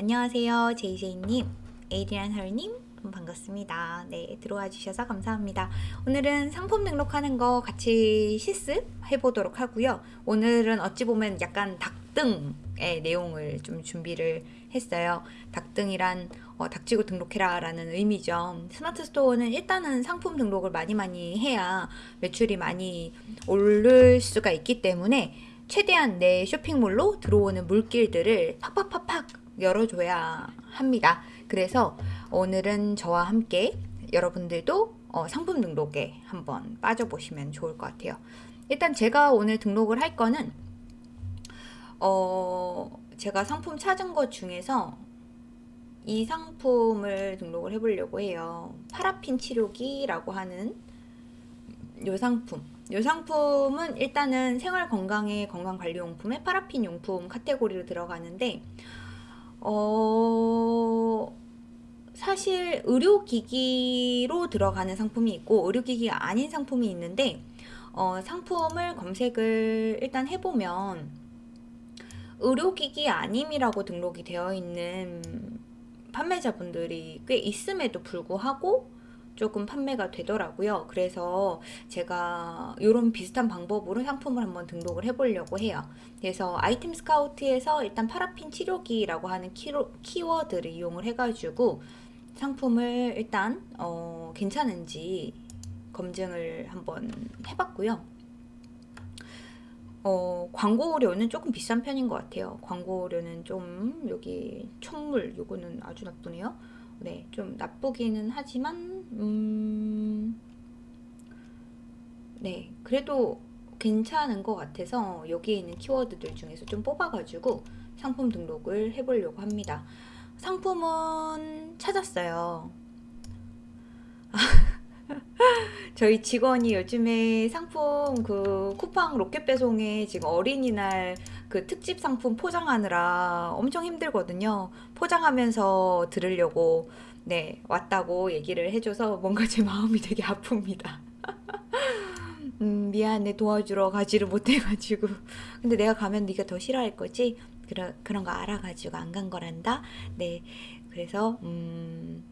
안녕하세요. 제이제이님, 에이리안 헐님 반갑습니다. 네, 들어와 주셔서 감사합니다. 오늘은 상품 등록하는 거 같이 실습해 보도록 하고요. 오늘은 어찌 보면 약간 닥등의 내용을 좀 준비를 했어요. 닥등이란 어, 닥치고 등록해라 라는 의미죠. 스마트 스토어는 일단은 상품 등록을 많이 많이 해야 매출이 많이 오를 수가 있기 때문에 최대한 내 쇼핑몰로 들어오는 물길들을 팍팍팍팍 열어줘야 합니다. 그래서 오늘은 저와 함께 여러분들도 어, 상품 등록에 한번 빠져보시면 좋을 것 같아요. 일단 제가 오늘 등록을 할 거는 어, 제가 상품 찾은 것 중에서 이 상품을 등록을 해보려고 해요. 파라핀 치료기라고 하는 이 상품. 이 상품은 일단은 생활 건강의 건강 관리 용품의 파라핀 용품 카테고리로 들어가는데 어 사실 의료기기로 들어가는 상품이 있고 의료기기가 아닌 상품이 있는데 어, 상품을 검색을 일단 해보면 의료기기 아님이라고 등록이 되어 있는 판매자분들이 꽤 있음에도 불구하고 조금 판매가 되더라고요. 그래서 제가 이런 비슷한 방법으로 상품을 한번 등록을 해보려고 해요. 그래서 아이템 스카우트에서 일단 파라핀 치료기라고 하는 키로, 키워드를 이용을 해가지고 상품을 일단 어, 괜찮은지 검증을 한번 해봤고요. 어, 광고료는 조금 비싼 편인 것 같아요. 광고료는 좀 여기 천물 요거는 아주 나쁘네요. 네, 좀 나쁘기는 하지만 음, 네, 그래도 괜찮은 것 같아서 여기에 있는 키워드들 중에서 좀 뽑아가지고 상품 등록을 해보려고 합니다. 상품은 찾았어요. 저희 직원이 요즘에 상품 그 쿠팡 로켓 배송에 지금 어린이날 그 특집 상품 포장하느라 엄청 힘들거든요. 포장하면서 들으려고 네 왔다고 얘기를 해줘서 뭔가 제 마음이 되게 아픕니다. 음, 미안해. 도와주러 가지를 못해가지고. 근데 내가 가면 네가 더 싫어할 거지? 그런 그런 거 알아가지고 안 간 거란다? 네. 그래서 음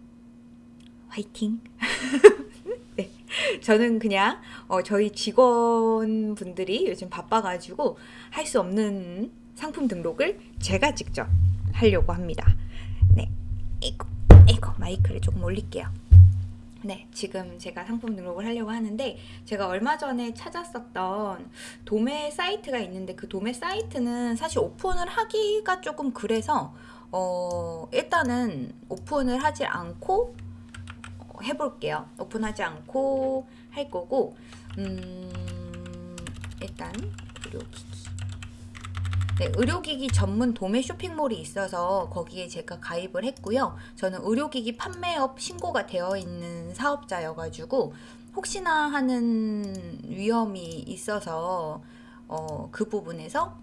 화이팅. 네 저는 그냥 어, 저희 직원분들이 요즘 바빠가지고 할 수 없는 상품 등록을 제가 직접 하려고 합니다. 네 이거 이거 마이크를 조금 올릴게요. 네, 지금 제가 상품 등록을 하려고 하는데 제가 얼마 전에 찾았었던 도매 사이트가 있는데 그 도매 사이트는 사실 오픈을 하기가 조금 그래서 어, 일단은 오픈을 하지 않고 해볼게요. 오픈하지 않고 할 거고 음, 일단 의료기기 네, 의료기기 전문 도매 쇼핑몰이 있어서 거기에 제가 가입을 했고요. 저는 의료기기 판매업 신고가 되어 있는 사업자여가지고 혹시나 하는 위험이 있어서 어, 그 부분에서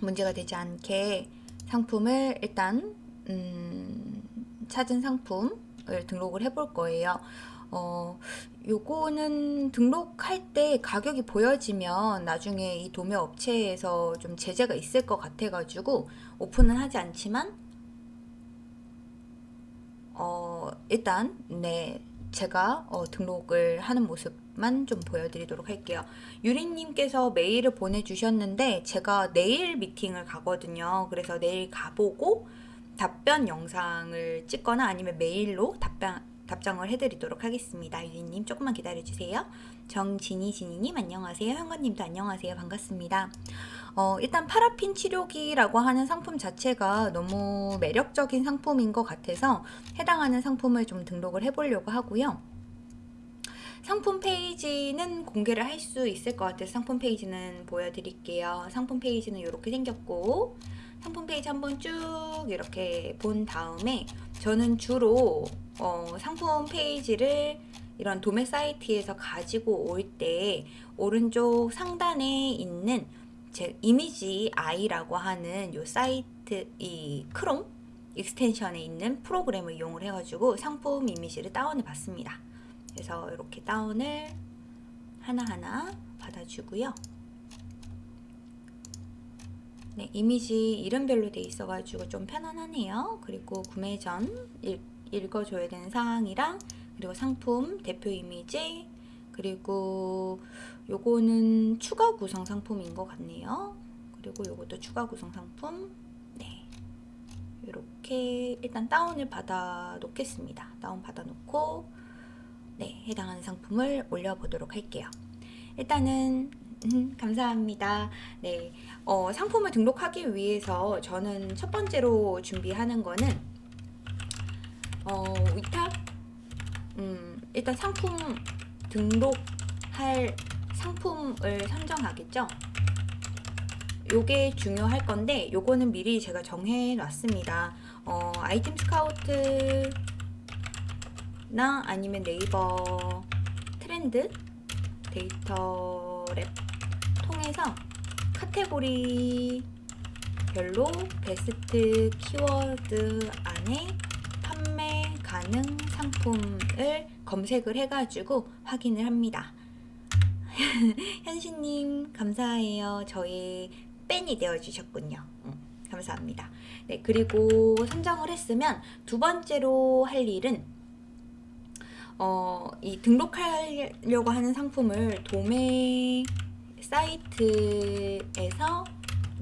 문제가 되지 않게 상품을 일단 음, 찾은 상품을 등록을 해볼 거예요. 어, 요거는 등록할 때 가격이 보여지면 나중에 이 도매 업체에서 좀 제재가 있을 것 같아가지고 오픈은 하지 않지만 어, 일단 네 제가 어, 등록을 하는 모습만 좀 보여드리도록 할게요. 유리님께서 메일을 보내주셨는데 제가 내일 미팅을 가거든요. 그래서 내일 가보고 답변 영상을 찍거나 아니면 메일로 답변 답장을 해드리도록 하겠습니다. 유리님 조금만 기다려주세요. 정진이 진이님 안녕하세요. 현관님도 안녕하세요. 반갑습니다. 어, 일단 파라핀 치료기라고 하는 상품 자체가 너무 매력적인 상품인 것 같아서 해당하는 상품을 좀 등록을 해보려고 하고요. 상품 페이지는 공개를 할 수 있을 것 같아서 상품 페이지는 보여드릴게요. 상품 페이지는 이렇게 생겼고 상품 페이지 한번 쭉 이렇게 본 다음에 저는 주로 어, 상품 페이지를 이런 도매 사이트에서 가지고 올 때 오른쪽 상단에 있는 제 ImageEye라고 하는 요 사이트 이 크롬 extension에 있는 프로그램을 이용을 해가지고 상품 이미지를 다운해 봤습니다. 그래서 이렇게 다운을 하나하나 받아주고요. 네, 이미지 이름별로 돼 있어가지고 좀 편안하네요. 그리고 구매 전 읽, 읽어줘야 되는 사항이랑 그리고 상품 대표 이미지 그리고 요거는 추가 구성 상품인 것 같네요. 그리고 요것도 추가 구성 상품 네 이렇게 일단 다운을 받아 놓겠습니다. 다운 받아 놓고 네 해당하는 상품을 올려보도록 할게요. 일단은 음, 감사합니다. 네, 어, 상품을 등록하기 위해서 저는 첫 번째로 준비하는 거는 어, 위탁 음, 일단 상품 등록할 상품을 선정하겠죠. 요게 중요할 건데 요거는 미리 제가 정해 놨습니다. 어, 아이템 스카우트나 아니면 네이버 트렌드 데이터 랩 통해서 카테고리 별로 베스트 키워드 안에 판매 가능 상품을 검색을 해가지고 확인을 합니다. 현신님 감사해요. 저의 팬이 되어주셨군요. 음, 감사합니다. 네 그리고 선정을 했으면 두 번째로 할 일은 어, 이 등록하려고 하는 상품을 도매 사이트에서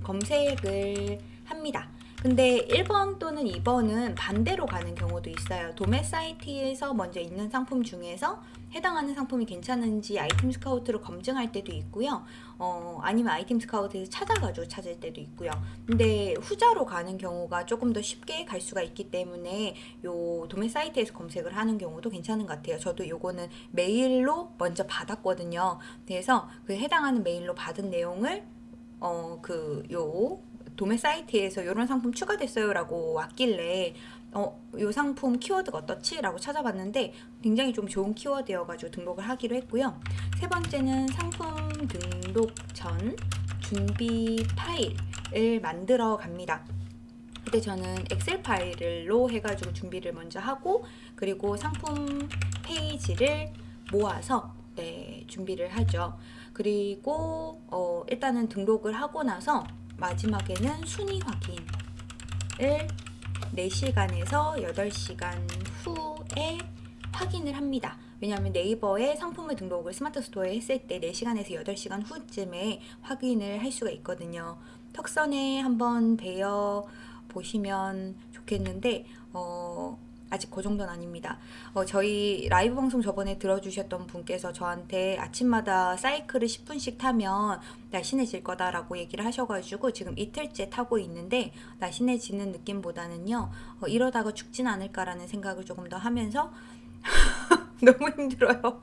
검색을 합니다. 근데 1번 또는 2번은 반대로 가는 경우도 있어요. 도매 사이트에서 먼저 있는 상품 중에서 해당하는 상품이 괜찮은지 아이템 스카우트로 검증할 때도 있고요. 어, 아니면 아이템 스카우트에서 찾아가지고 찾을 때도 있고요. 근데 후자로 가는 경우가 조금 더 쉽게 갈 수가 있기 때문에 요 도매 사이트에서 검색을 하는 경우도 괜찮은 것 같아요. 저도 요거는 메일로 먼저 받았거든요. 그래서 그 해당하는 메일로 받은 내용을 어, 그, 요, 도매 사이트에서 이런 상품 추가됐어요 라고 왔길래 어, 요 상품 키워드가 어떻지? 라고 찾아봤는데 굉장히 좀 좋은 키워드여가지고 등록을 하기로 했고요. 세 번째는 상품 등록 전 준비 파일을 만들어 갑니다. 그때 저는 엑셀 파일로 해가지고 준비를 먼저 하고 그리고 상품 페이지를 모아서 네, 준비를 하죠. 그리고 어, 일단은 등록을 하고 나서 마지막에는 순위 확인을 4시간에서 8시간 후에 확인을 합니다. 왜냐하면 네이버에 상품을 등록을 스마트 스토어에 했을 때 4시간에서 8시간 후쯤에 확인을 할 수가 있거든요. 턱선에 한번 배워 보시면 좋겠는데 어, 아직 그 정도는 아닙니다. 어, 저희 라이브 방송 저번에 들어주셨던 분께서 저한테 아침마다 사이클을 10분씩 타면 날씬해질 거다라고 얘기를 하셔가지고 지금 이틀째 타고 있는데 날씬해지는 느낌보다는요 어, 이러다가 죽진 않을까라는 생각을 조금 더 하면서 너무 힘들어요.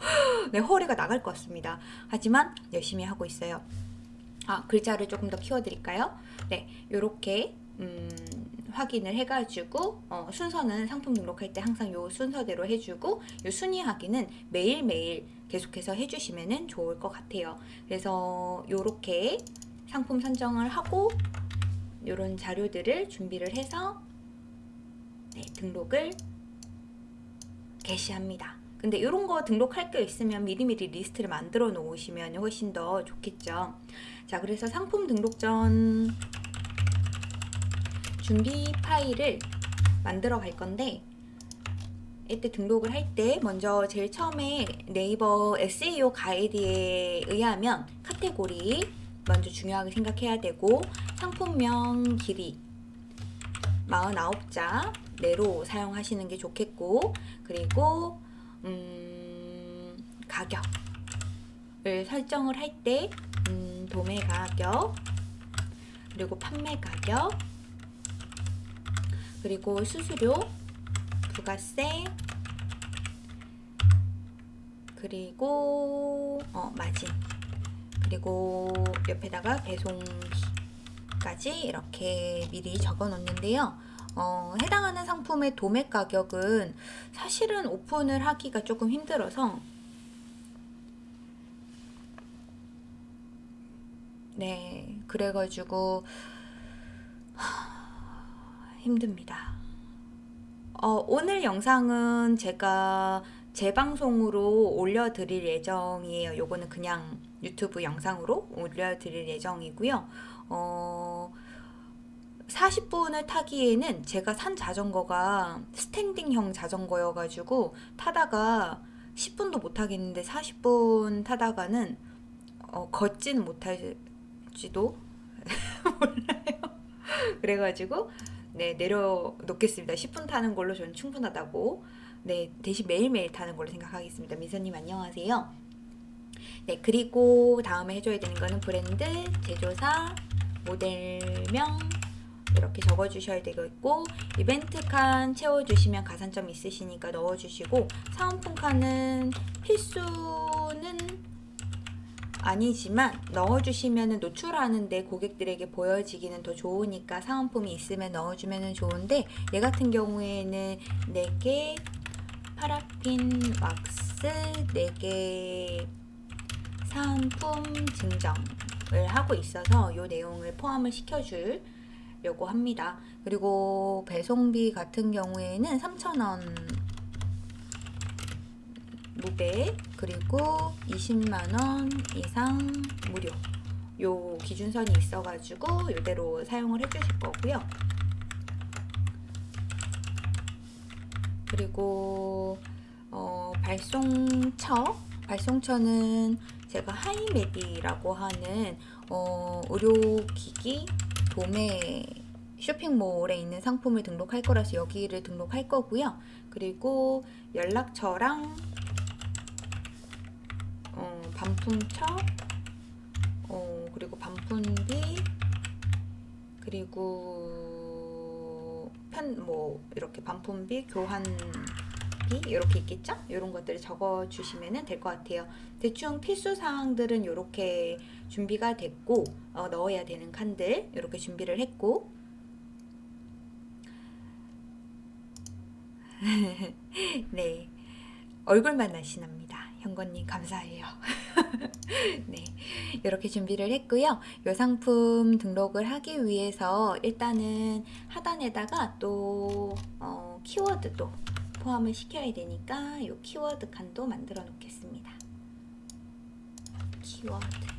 네, 허리가 나갈 것 같습니다. 하지만 열심히 하고 있어요. 아, 글자를 조금 더 키워드릴까요? 네, 요렇게 음, 확인을 해가지고 어, 순서는 상품 등록할 때 항상 요 순서대로 해주고 요 순위 확인은 매일매일 계속해서 해주시면 좋을 것 같아요. 그래서 요렇게 상품 선정을 하고 요런 자료들을 준비를 해서 네, 등록을 개시합니다. 근데 이런 거 등록할 게 있으면 미리미리 리스트를 만들어 놓으시면 훨씬 더 좋겠죠. 자, 그래서 상품 등록 전 준비 파일을 만들어 갈 건데 이때 등록을 할 때 먼저 제일 처음에 네이버 SEO 가이드에 의하면 카테고리 먼저 중요하게 생각해야 되고 상품명 길이 49자 내로 사용하시는 게 좋겠고 그리고 음, 가격을 설정을 할때 음, 도매 가격 그리고 판매 가격 그리고 수수료, 부가세, 그리고 어, 마진, 그리고 옆에다가 배송비까지 이렇게 미리 적어 놓는데요. 어, 해당하는 상품의 도매 가격은 사실은 오픈을 하기가 조금 힘들어서 네 그래가지고 힘듭니다. 어, 오늘 영상은 제가 재방송으로 올려드릴 예정이에요. 요거는 그냥 유튜브 영상으로 올려드릴 예정이고요. 어, 40분을 타기에는 제가 산 자전거가 스탠딩형 자전거여가지고 타다가 10분도 못 타겠는데 40분 타다가는 어, 걷지는 못할지도 몰라요. 그래가지고 네 내려놓겠습니다. 10분 타는 걸로 저는 충분하다고 네 대신 매일매일 타는 걸로 생각하겠습니다. 민서님 안녕하세요. 네 그리고 다음에 해줘야 되는 거는 브랜드, 제조사, 모델명 이렇게 적어주셔야 되겠고 이벤트 칸 채워주시면 가산점 있으시니까 넣어주시고 사은품 칸은 필수는 아니지만 넣어주시면 노출하는데 고객들에게 보여지기는 더 좋으니까 사은품이 있으면 넣어주면 좋은데 얘 같은 경우에는 4개 파라핀 왁스 4개 사은품 증정을 하고 있어서 이 내용을 포함을 시켜주려고 합니다. 그리고 배송비 같은 경우에는 3,000원 무배 그리고 20만원 이상 무료 요 기준선이 있어가지고 이대로 사용을 해주실 거고요. 그리고 어, 발송처 발송처는 제가 하이메디라고 하는 어, 의료기기 도매 쇼핑몰에 있는 상품을 등록할 거라서 여기를 등록할 거고요. 그리고 연락처랑 어, 반품처 어, 그리고 반품비 그리고 편 뭐 이렇게 반품비 교환비 이렇게 있겠죠? 이런 것들을 적어 주시면 될 것 같아요. 대충 필수 사항들은 이렇게 준비가 됐고 어, 넣어야 되는 칸들 이렇게 준비를 했고 네 얼굴만 날씬합니다. 현건님 감사해요. 네, 이렇게 준비를 했고요. 이 상품 등록을 하기 위해서 일단은 하단에다가 또 어, 키워드도 포함을 시켜야 되니까 이 키워드 칸도 만들어 놓겠습니다. 키워드.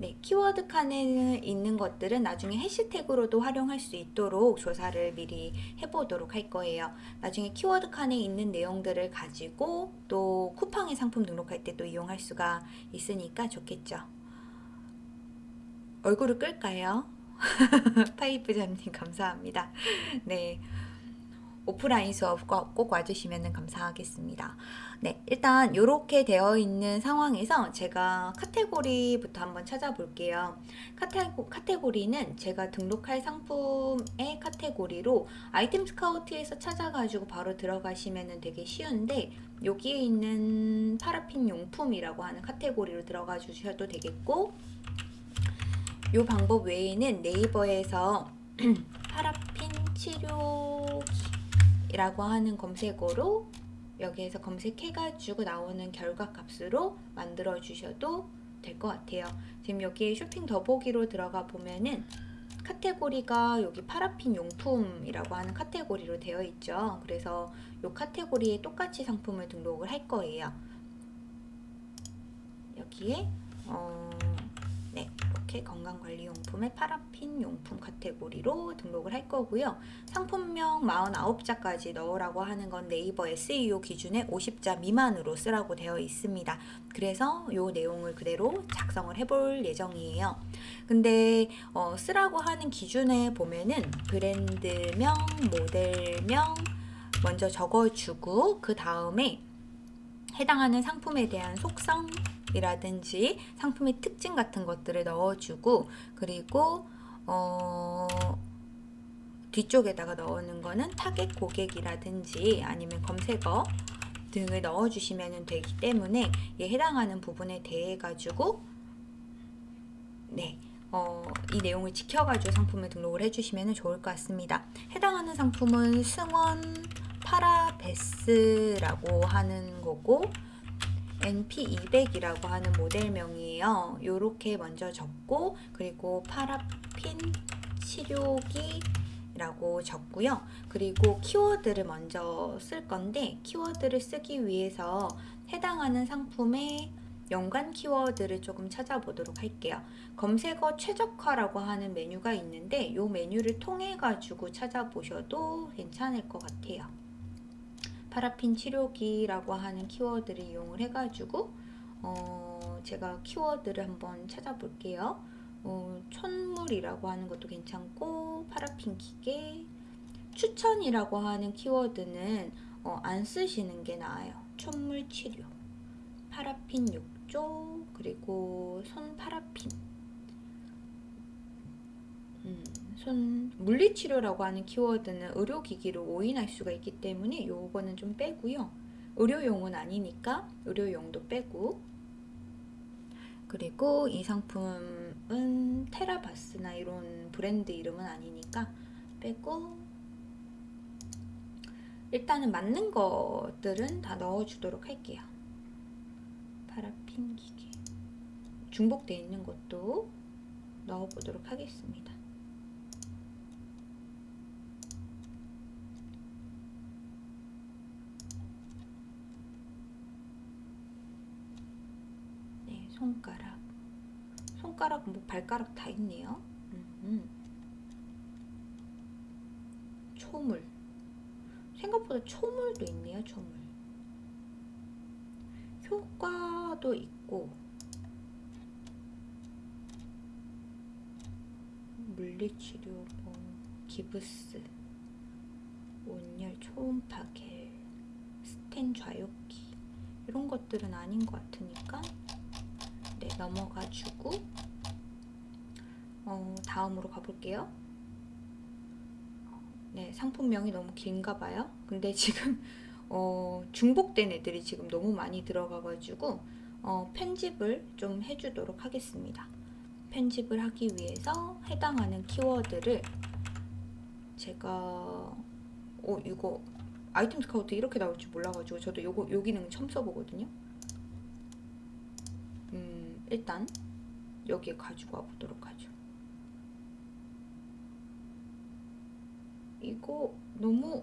네, 키워드 칸에 있는 것들은 나중에 해시태그로도 활용할 수 있도록 조사를 미리 해보도록 할 거예요. 나중에 키워드 칸에 있는 내용들을 가지고 또 쿠팡의 상품 등록할 때 또 이용할 수가 있으니까 좋겠죠. 얼굴을 끌까요? 파이프자님 감사합니다. 네. 오프라인 수업 꼭 와주시면 감사하겠습니다. 네, 일단 이렇게 되어 있는 상황에서 제가 카테고리부터 한번 찾아볼게요. 카테고, 카테고리는 제가 등록할 상품의 카테고리로 아이템 스카우트에서 찾아가지고 바로 들어가시면 되게 쉬운데 여기에 있는 파라핀 용품이라고 하는 카테고리로 들어가 주셔도 되겠고 이 방법 외에는 네이버에서 파라핀 치료기 이라고 하는 검색어로 여기에서 검색해가지고 나오는 결과 값으로 만들어 주셔도 될 것 같아요. 지금 여기 쇼핑 더보기로 들어가 보면은 카테고리가 여기 파라핀 용품이라고 하는 카테고리로 되어 있죠. 그래서 이 카테고리에 똑같이 상품을 등록을 할 거예요. 여기에 어, 네, 이렇게 건강관리용품의 파라핀 용품 카테고리로 등록을 할 거고요. 상품명 49자까지 넣으라고 하는 건 네이버 SEO 기준에 50자 미만으로 쓰라고 되어 있습니다. 그래서 이 내용을 그대로 작성을 해볼 예정이에요. 근데 어, 쓰라고 하는 기준에 보면은 브랜드명, 모델명 먼저 적어주고 그 다음에 해당하는 상품에 대한 속성 이라든지 상품의 특징 같은 것들을 넣어주고 그리고 어 뒤쪽에다가 넣는 거는 타겟 고객이라든지 아니면 검색어 등을 넣어주시면 되기 때문에 이 해당하는 부분에 대해 가지고 네. 어, 이 내용을 지켜가지고 상품을 등록을 해주시면 좋을 것 같습니다. 해당하는 상품은 승원 파라베스라고 하는 거고 NP200이라고 하는 모델명이에요. 이렇게 먼저 적고 그리고 파라핀 치료기 라고 적고요. 그리고 키워드를 먼저 쓸 건데 키워드를 쓰기 위해서 해당하는 상품의 연관 키워드를 조금 찾아보도록 할게요. 검색어 최적화라고 하는 메뉴가 있는데 이 메뉴를 통해 가지고 찾아보셔도 괜찮을 것 같아요. 파라핀 치료기라고 하는 키워드를 이용을 해가지고 어, 제가 키워드를 한번 찾아볼게요. 어, 천물이라고 하는 것도 괜찮고 파라핀 기계 추천이라고 하는 키워드는 어, 안 쓰시는 게 나아요. 천물 치료 파라핀 6조 그리고 손 파라핀 음, 손 물리치료라고 하는 키워드는 의료기기로 오인할 수가 있기 때문에 요거는 좀 빼고요. 의료용은 아니니까 의료용도 빼고 그리고 이 상품은 테라바스나 이런 브랜드 이름은 아니니까 빼고 일단은 맞는 것들은 다 넣어주도록 할게요. 파라핀 기계 중복되어 있는 것도 넣어보도록 하겠습니다. 네, 손가락. 손가락, 뭐 발가락 다 있네요. 음, 초물. 생각보다 초물도 있네요, 초물. 효과도 있고 물리치료, 뭐 기부스, 온열 초음파 겔, 스텐 좌욕기 이런 것들은 아닌 것 같으니까 네 넘어가주고 어, 다음으로 가볼게요. 네 상품명이 너무 긴가 봐요. 근데 지금 어, 중복된 애들이 지금 너무 많이 들어가가지고 어, 편집을 좀 해주도록 하겠습니다. 편집을 하기 위해서 해당하는 키워드를 제가 어 이거 아이템 스카우트 이렇게 나올 줄 몰라가지고 저도 요거 요 기능 처음 써보거든요. 음 일단 여기에 가지고 와보도록 하죠. 이거 너무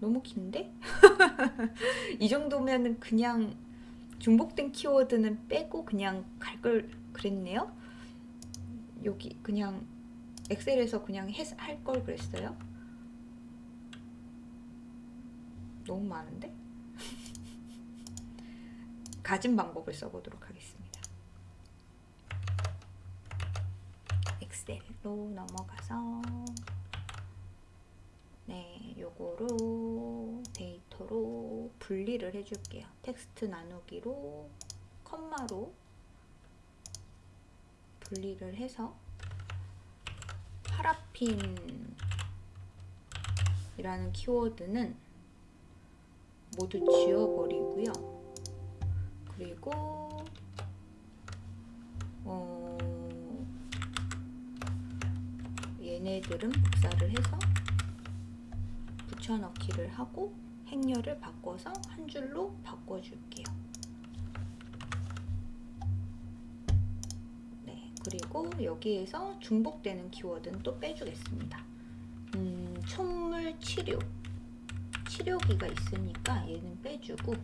너무 긴데? 이 정도면은 그냥 중복된 키워드는 빼고 그냥 갈 걸 그랬네요. 여기 그냥 엑셀에서 그냥 할 걸 그랬어요. 너무 많은데? 가진 방법을 써보도록 하겠습니다. 엑셀로 넘어가서 네, 요거로 데이터로 분리를 해줄게요. 텍스트 나누기로 컴마로 분리를 해서 파라핀이라는 키워드는 모두 지워버리고요. 그리고 어, 얘네들은 복사를 해서 붙여넣기를 하고 행렬을 바꿔서 한 줄로 바꿔줄게요. 네, 그리고 여기에서 중복되는 키워드는 또 빼주겠습니다. 음, 촛물 치료. 치료기가 있으니까 얘는 빼주고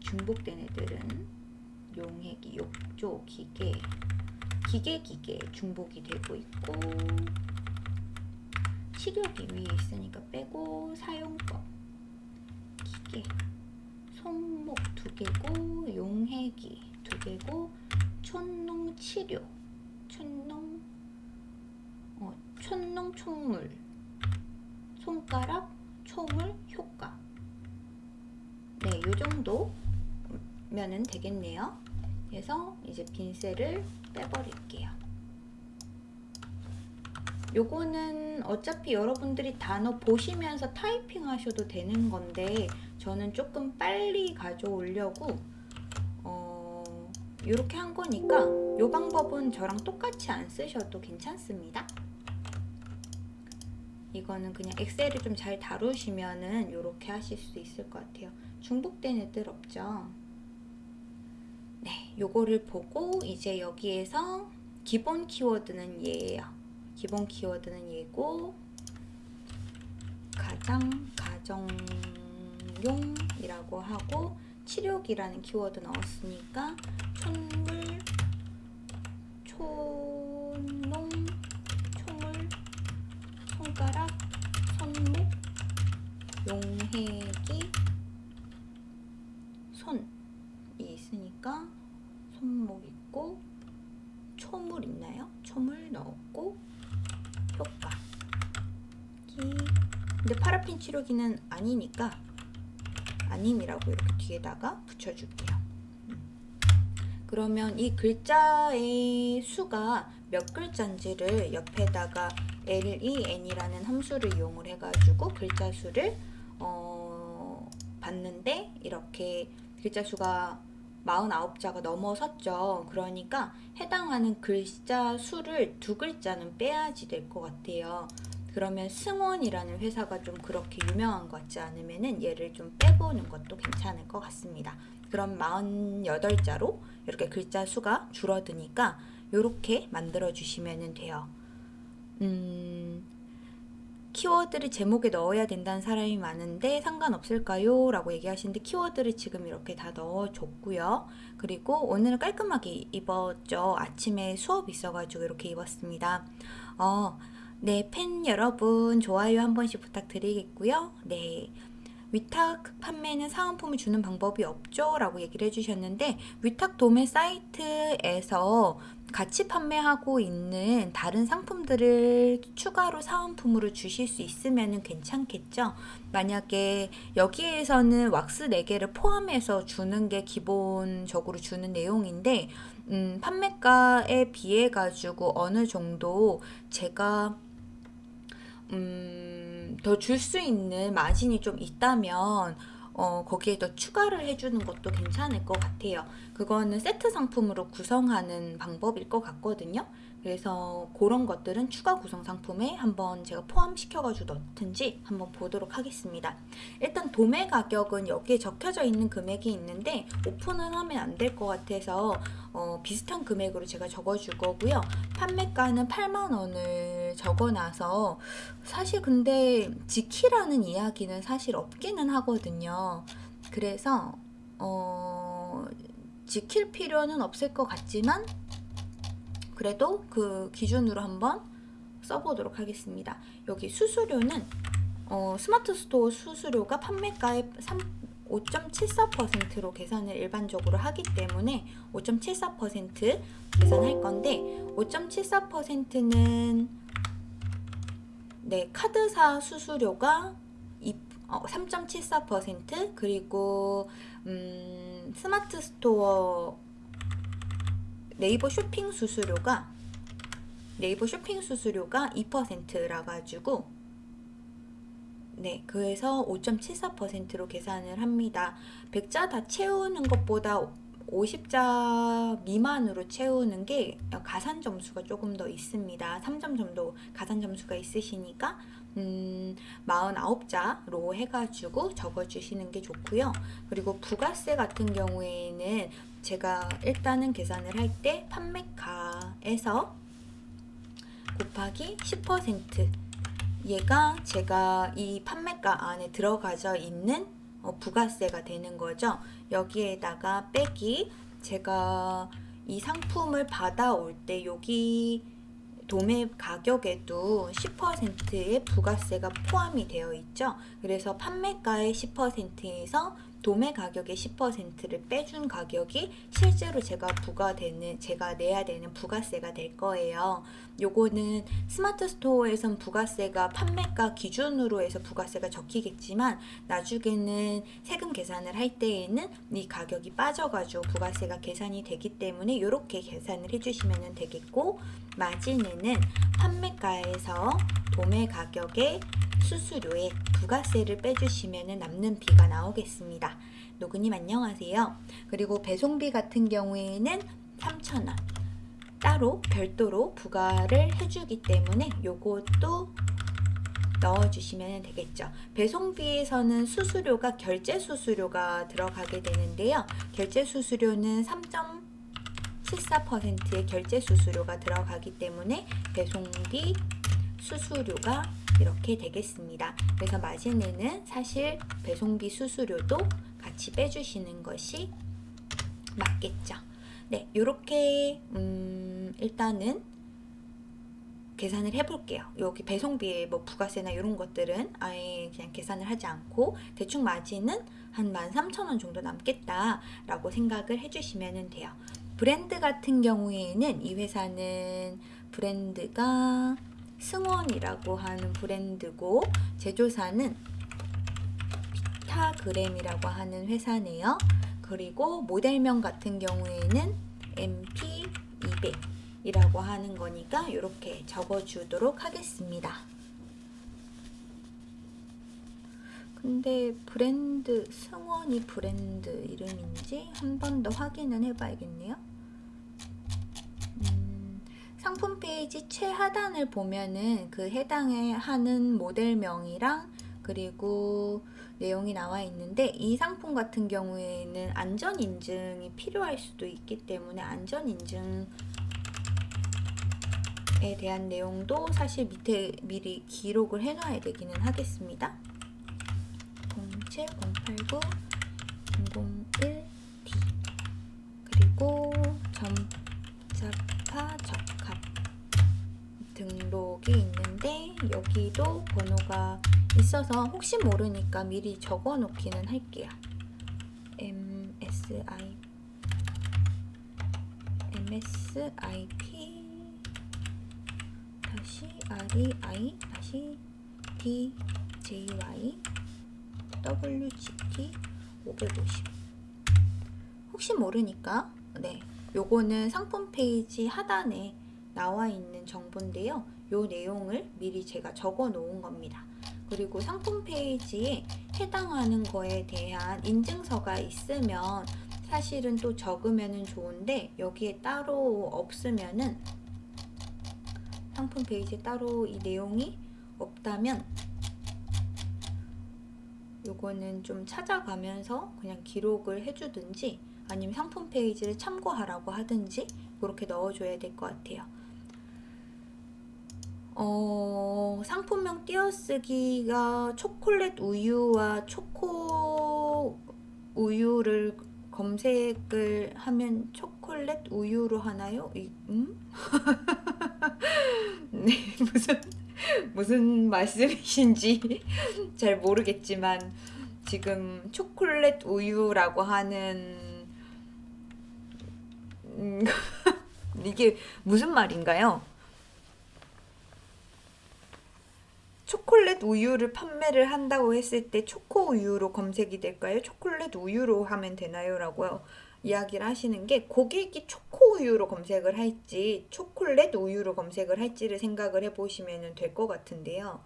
중복된 애들은 용해기, 욕조, 기계, 기계, 기계 중복이 되고 있고 치료기 위에 있으니까 빼고 사용법. 기계. 손목 두 개고 용해기 두 개고 촌농 치료. 촌농? 어, 촌농 총물. 손가락 총물 효과. 네, 요 정도면은 되겠네요. 그래서 이제 빈셀을 빼버릴게요. 요거는 어차피 여러분들이 단어 보시면서 타이핑 하셔도 되는 건데 저는 조금 빨리 가져오려고 어, 이렇게 한 거니까 요 방법은 저랑 똑같이 안 쓰셔도 괜찮습니다. 이거는 그냥 엑셀을 좀 잘 다루시면은 이렇게 하실 수 있을 것 같아요. 중복된 애들 없죠? 네, 요거를 보고 이제 여기에서 기본 키워드는 얘예요. 기본 키워드는 얘고 가장 가정용이라고 하고 치료기라는 키워드 넣었으니까 촌물, 촌농, 초물, 손가락, 손목, 용해기, 손이 있으니까 손목 있고 초물 있나요? 초물 넣었고 효과기 파라핀 치료기는 아니니까 아님이라고 이렇게 뒤에다가 붙여줄게요. 음. 그러면 이 글자의 수가 몇 글자인지를 옆에다가 len이라는 함수를 이용을 해가지고 글자 수를 어, 봤는데 이렇게 글자 수가 49자가 넘어섰죠. 그러니까 해당하는 글자 수를 두 글자는 빼야지 될 것 같아요. 그러면 승원이라는 회사가 좀 그렇게 유명한 것 같지 않으면은 얘를 좀 빼보는 것도 괜찮을 것 같습니다. 그럼 48자로 이렇게 글자 수가 줄어드니까 이렇게 만들어 주시면 돼요. 음, 키워드를 제목에 넣어야 된다는 사람이 많은데 상관없을까요? 라고 얘기하시는데 키워드를 지금 이렇게 다 넣어줬고요. 그리고 오늘은 깔끔하게 입었죠. 아침에 수업 있어가지고 이렇게 입었습니다. 어, 네, 팬 여러분 좋아요 한 번씩 부탁드리겠고요. 네. 위탁 판매는 사은품을 주는 방법이 없죠? 라고 얘기를 해주셨는데 위탁 도매 사이트에서 같이 판매하고 있는 다른 상품들을 추가로 사은품으로 주실 수 있으면 괜찮겠죠? 만약에 여기에서는 왁스 4개를 포함해서 주는 게 기본적으로 주는 내용인데 음, 판매가에 비해 가지고 어느 정도 제가 음, 더 줄 수 있는 마진이 좀 있다면 어, 거기에 더 추가를 해주는 것도 괜찮을 것 같아요. 그거는 세트 상품으로 구성하는 방법일 것 같거든요. 그래서 그런 것들은 추가 구성 상품에 한번 제가 포함시켜가지고 넣든지 한번 보도록 하겠습니다. 일단 도매 가격은 여기에 적혀져 있는 금액이 있는데 오픈은 하면 안 될 것 같아서 어, 비슷한 금액으로 제가 적어줄 거고요. 판매가는 8만원을 적어놔서 사실 근데 지키라는 이야기는 사실 없기는 하거든요. 그래서 어, 지킬 필요는 없을 것 같지만 그래도 그 기준으로 한번 써보도록 하겠습니다. 여기 수수료는 어, 스마트 스토어 수수료가 판매가의 5.74%로 계산을 일반적으로 하기 때문에 5.74% 계산할 건데 5.74%는 네 카드사 수수료가 3.74% 어, 그리고 음, 스마트 스토어 네이버 쇼핑 수수료가 네이버 쇼핑 수수료가 2%라 가지고 네, 그래서 5.74%로 계산을 합니다. 100자 다 채우는 것보다 50자 미만으로 채우는 게 가산 점수가 조금 더 있습니다. 3점 정도 가산 점수가 있으시니까 음, 49자로 해가지고 적어주시는 게 좋고요. 그리고 부가세 같은 경우에는 제가 일단은 계산을 할 때 판매가에서 곱하기 10% 얘가 제가 이 판매가 안에 들어가져 있는 어, 부가세가 되는 거죠. 여기에다가 빼기 제가 이 상품을 받아올 때 여기 도매 가격에도 10%의 부가세가 포함이 되어 있죠. 그래서 판매가의 10%에서 도매 가격의 10%를 빼준 가격이 실제로 제가 부과되는 제가 내야 되는 부가세가 될 거예요. 요거는 스마트 스토어에선 부가세가 판매가 기준으로 해서 부가세가 적히겠지만 나중에는 세금 계산을 할 때에는 이 가격이 빠져가지고 부가세가 계산이 되기 때문에 이렇게 계산을 해주시면 되겠고 마진에는 판매가에서 도매 가격의 수수료에 부가세를 빼주시면 남는 비가 나오겠습니다. 노그님 안녕하세요. 그리고 배송비 같은 경우에는 3,000원 따로 별도로 부과를 해주기 때문에 요것도 넣어주시면 되겠죠. 배송비에서는 수수료가 결제 수수료가 들어가게 되는데요. 결제 수수료는 3.74%의 결제 수수료가 들어가기 때문에 배송비 수수료가 이렇게 되겠습니다. 그래서 마진에는 사실 배송비 수수료도 같이 빼주시는 것이 맞겠죠. 네, 이렇게 음, 일단은 계산을 해볼게요. 여기 배송비에 뭐 부가세나 이런 것들은 아예 그냥 계산을 하지 않고 대충 마진은 한 13,000원 정도 남겠다라고 생각을 해주시면 돼요. 브랜드 같은 경우에는 이 회사는 브랜드가 승원이라고 하는 브랜드고 제조사는 피타그램이라고 하는 회사네요. 그리고 모델명 같은 경우에는 MP200 이라고 하는 거니까 이렇게 적어주도록 하겠습니다. 근데 브랜드 승원이 브랜드 이름인지 한 번 더 확인은 해봐야겠네요. 음, 상품 페이지 최하단을 보면은 그 해당에 하는 모델명이랑 그리고 내용이 나와 있는데 이 상품 같은 경우에는 안전 인증이 필요할 수도 있기 때문에 안전 인증 에 대한 내용도 사실 밑에 미리 기록을 해놔야 되기는 하겠습니다. 07, 089, 001D 그리고 점자파 적합 등록이 있는데 여기도 번호가 있어서 혹시 모르니까 미리 적어 놓기는 할게요. MSI MSIP REI DJY WGT 550 혹시 모르니까 네 요거는 상품 페이지 하단에 나와 있는 정보인데요. 요 내용을 미리 제가 적어 놓은 겁니다. 그리고 상품 페이지에 해당하는 거에 대한 인증서가 있으면 사실은 또 적으면 좋은데 여기에 따로 없으면은 상품 페이지에 따로 이 내용이 없다면 요거는 좀 찾아가면서 그냥 기록을 해주든지 아니면 상품 페이지를 참고하라고 하든지 그렇게 넣어줘야 될 것 같아요. 어, 상품명 띄어쓰기가 초콜릿 우유와 초코 우유를 검색을 하면 초콜릿 우유로 하나요? 이, 음? 네, 무슨 무슨 말씀이신지 잘 모르겠지만 지금 초콜릿 우유라고 하는 음, 이게 무슨 말인가요? 초콜릿 우유를 판매를 한다고 했을 때 초코 우유로 검색이 될까요? 초콜릿 우유로 하면 되나요? 라고 이야기를 하시는 게 고객이 초코 우유로 검색을 할지 초콜릿 우유로 검색을 할지를 생각을 해보시면 될 것 같은데요.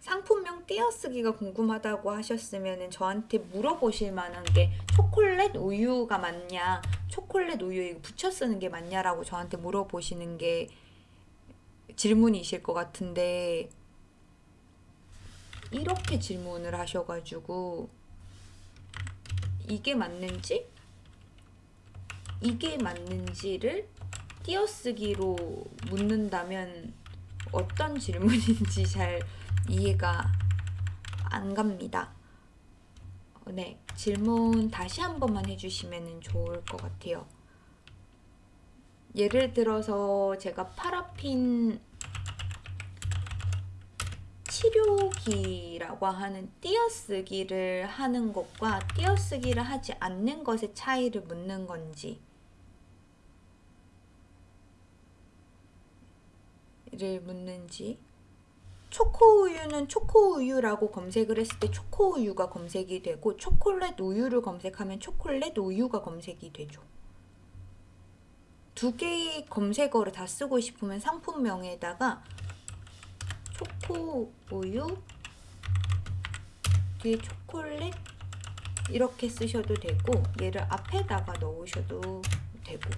상품명 띄어쓰기가 궁금하다고 하셨으면 저한테 물어보실 만한 게 초콜릿 우유가 맞냐 초콜릿 우유 붙여 쓰는 게 맞냐라고 저한테 물어보시는 게 질문이실 것 같은데 이렇게 질문을 하셔가지고 이게 맞는지 이게 맞는지를 띄어쓰기로 묻는다면 어떤 질문인지 잘 이해가 안 갑니다. 네, 질문 다시 한 번만 해주시면 좋을 것 같아요. 예를 들어서 제가 파라핀 치료기라고 하는 띄어쓰기를 하는 것과 띄어쓰기를 하지 않는 것의 차이를 묻는 건지 를 묻는지 초코우유는 초코우유라고 검색을 했을 때 초코우유가 검색이 되고 초콜릿 우유를 검색하면 초콜릿 우유가 검색이 되죠. 두 개의 검색어를 다 쓰고 싶으면 상품명에다가 초코 우유 뒤에 초콜릿 이렇게 쓰셔도 되고 얘를 앞에다가 넣으셔도 되고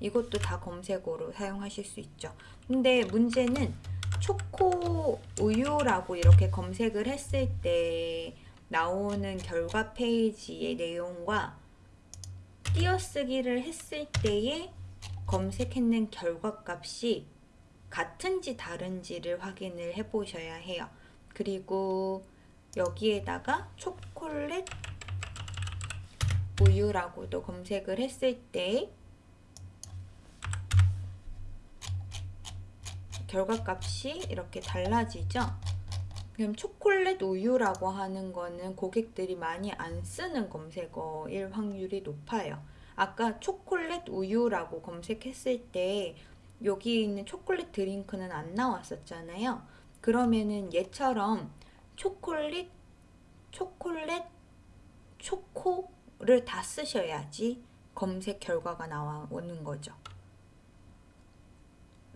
이것도 다 검색어로 사용하실 수 있죠. 근데 문제는 초코 우유라고 이렇게 검색을 했을 때 나오는 결과 페이지의 내용과 띄어쓰기를 했을 때의 검색했는 결과값이 같은지 다른지를 확인을 해 보셔야 해요. 그리고 여기에다가 초콜릿 우유라고도 검색을 했을 때 결과값이 이렇게 달라지죠. 그럼 초콜릿 우유라고 하는 거는 고객들이 많이 안 쓰는 검색어일 확률이 높아요. 아까 초콜릿 우유라고 검색했을 때 여기 있는 초콜릿 드링크는 안 나왔었잖아요. 그러면은 얘처럼 초콜릿, 초콜릿, 초코를 다 쓰셔야지 검색 결과가 나오는 거죠.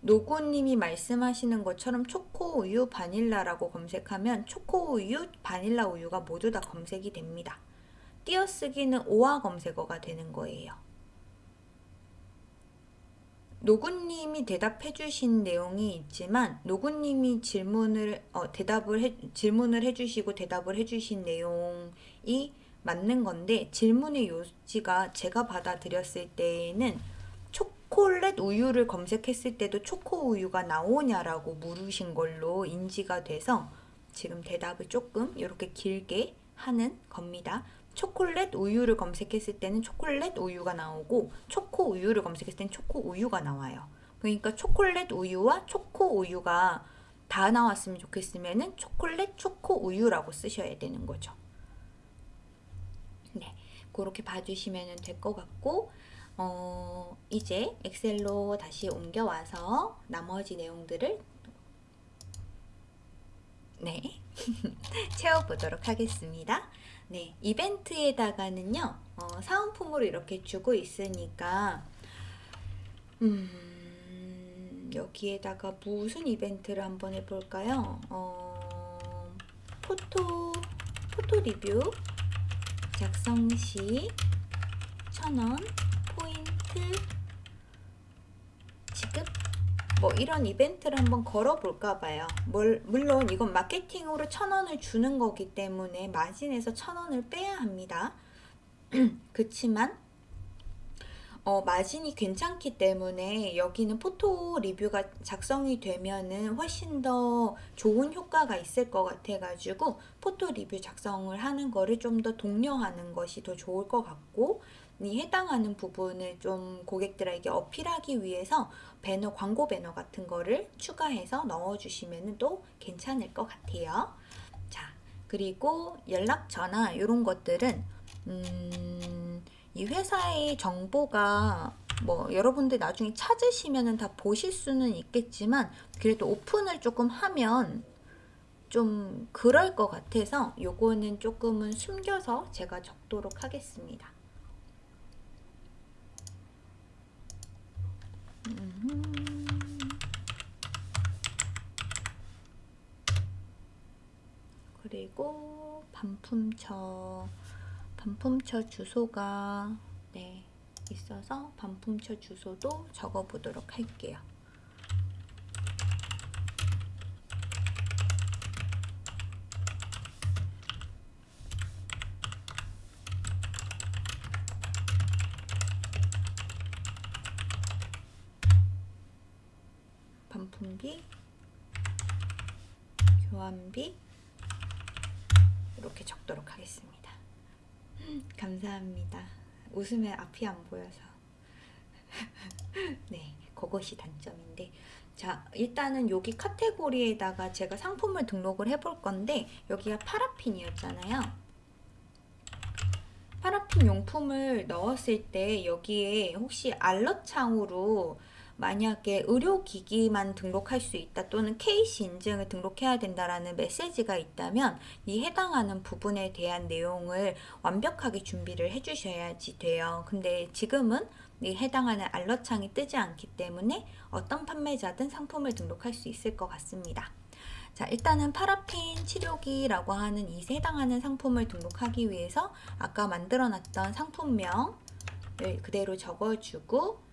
노구님이 말씀하시는 것처럼 초코 우유 바닐라라고 검색하면 초코 우유, 바닐라 우유가 모두 다 검색이 됩니다. 띄어쓰기는 오화 검색어가 되는 거예요. 노구님이 대답해 주신 내용이 있지만 노구님이 질문을 어, 대답을 해, 질문을 해주시고 대답을 해주신 내용이 맞는 건데 질문의 요지가 제가 받아들였을 때에는 초콜릿 우유를 검색했을 때도 초코 우유가 나오냐라고 물으신 걸로 인지가 돼서 지금 대답을 조금 이렇게 길게 하는 겁니다. 초콜릿 우유를 검색했을 때는 초콜릿 우유가 나오고 초코 우유를 검색했을 때는 초코 우유가 나와요. 그러니까 초콜릿 우유와 초코 우유가 다 나왔으면 좋겠으면은 초콜릿 초코 우유라고 쓰셔야 되는 거죠. 네, 그렇게 봐주시면 될 것 같고 어, 이제 엑셀로 다시 옮겨와서 나머지 내용들을 네 채워보도록 하겠습니다. 네 이벤트에다가는요 어, 사은품으로 이렇게 주고 있으니까 음, 여기에다가 무슨 이벤트를 한번 해볼까요? 어, 포토 포토 리뷰 작성 시 천원 포인트 지급 뭐 이런 이벤트를 한번 걸어볼까 봐요. 물, 물론 이건 마케팅으로 천 원을 주는 거기 때문에 마진에서 천 원을 빼야 합니다. 그치만 어, 마진이 괜찮기 때문에 여기는 포토 리뷰가 작성이 되면은 훨씬 더 좋은 효과가 있을 것 같아가지고 포토 리뷰 작성을 하는 거를 좀 더 독려하는 것이 더 좋을 것 같고 이 해당하는 부분을 좀 고객들에게 어필하기 위해서 배너 광고 배너 같은 거를 추가해서 넣어주시면 또 괜찮을 것 같아요. 자 그리고 연락처나 이런 것들은 음, 이 회사의 정보가 뭐 여러분들 나중에 찾으시면 다 보실 수는 있겠지만 그래도 오픈을 조금 하면 좀 그럴 것 같아서 요거는 조금은 숨겨서 제가 적도록 하겠습니다. 그리고 반품처 반품처 주소가 네 있어서 반품처 주소도 적어 보도록 할게요. 반품비, 교환비 이렇게 적도록 하겠습니다. 감사합니다. 웃음에 앞이 안 보여서 네 그것이 단점인데 자 일단은 여기 카테고리에다가 제가 상품을 등록을 해볼 건데 여기가 파라핀이었잖아요 파라핀 용품을 넣었을 때 여기에 혹시 알럿 창으로 만약에 의료기기만 등록할 수 있다 또는 KC 인증을 등록해야 된다라는 메시지가 있다면 이 해당하는 부분에 대한 내용을 완벽하게 준비를 해주셔야지 돼요. 근데 지금은 이 해당하는 알러창이 뜨지 않기 때문에 어떤 판매자든 상품을 등록할 수 있을 것 같습니다. 자 일단은 파라핀 치료기라고 하는 이 해당하는 상품을 등록하기 위해서 아까 만들어 놨던 상품명을 그대로 적어주고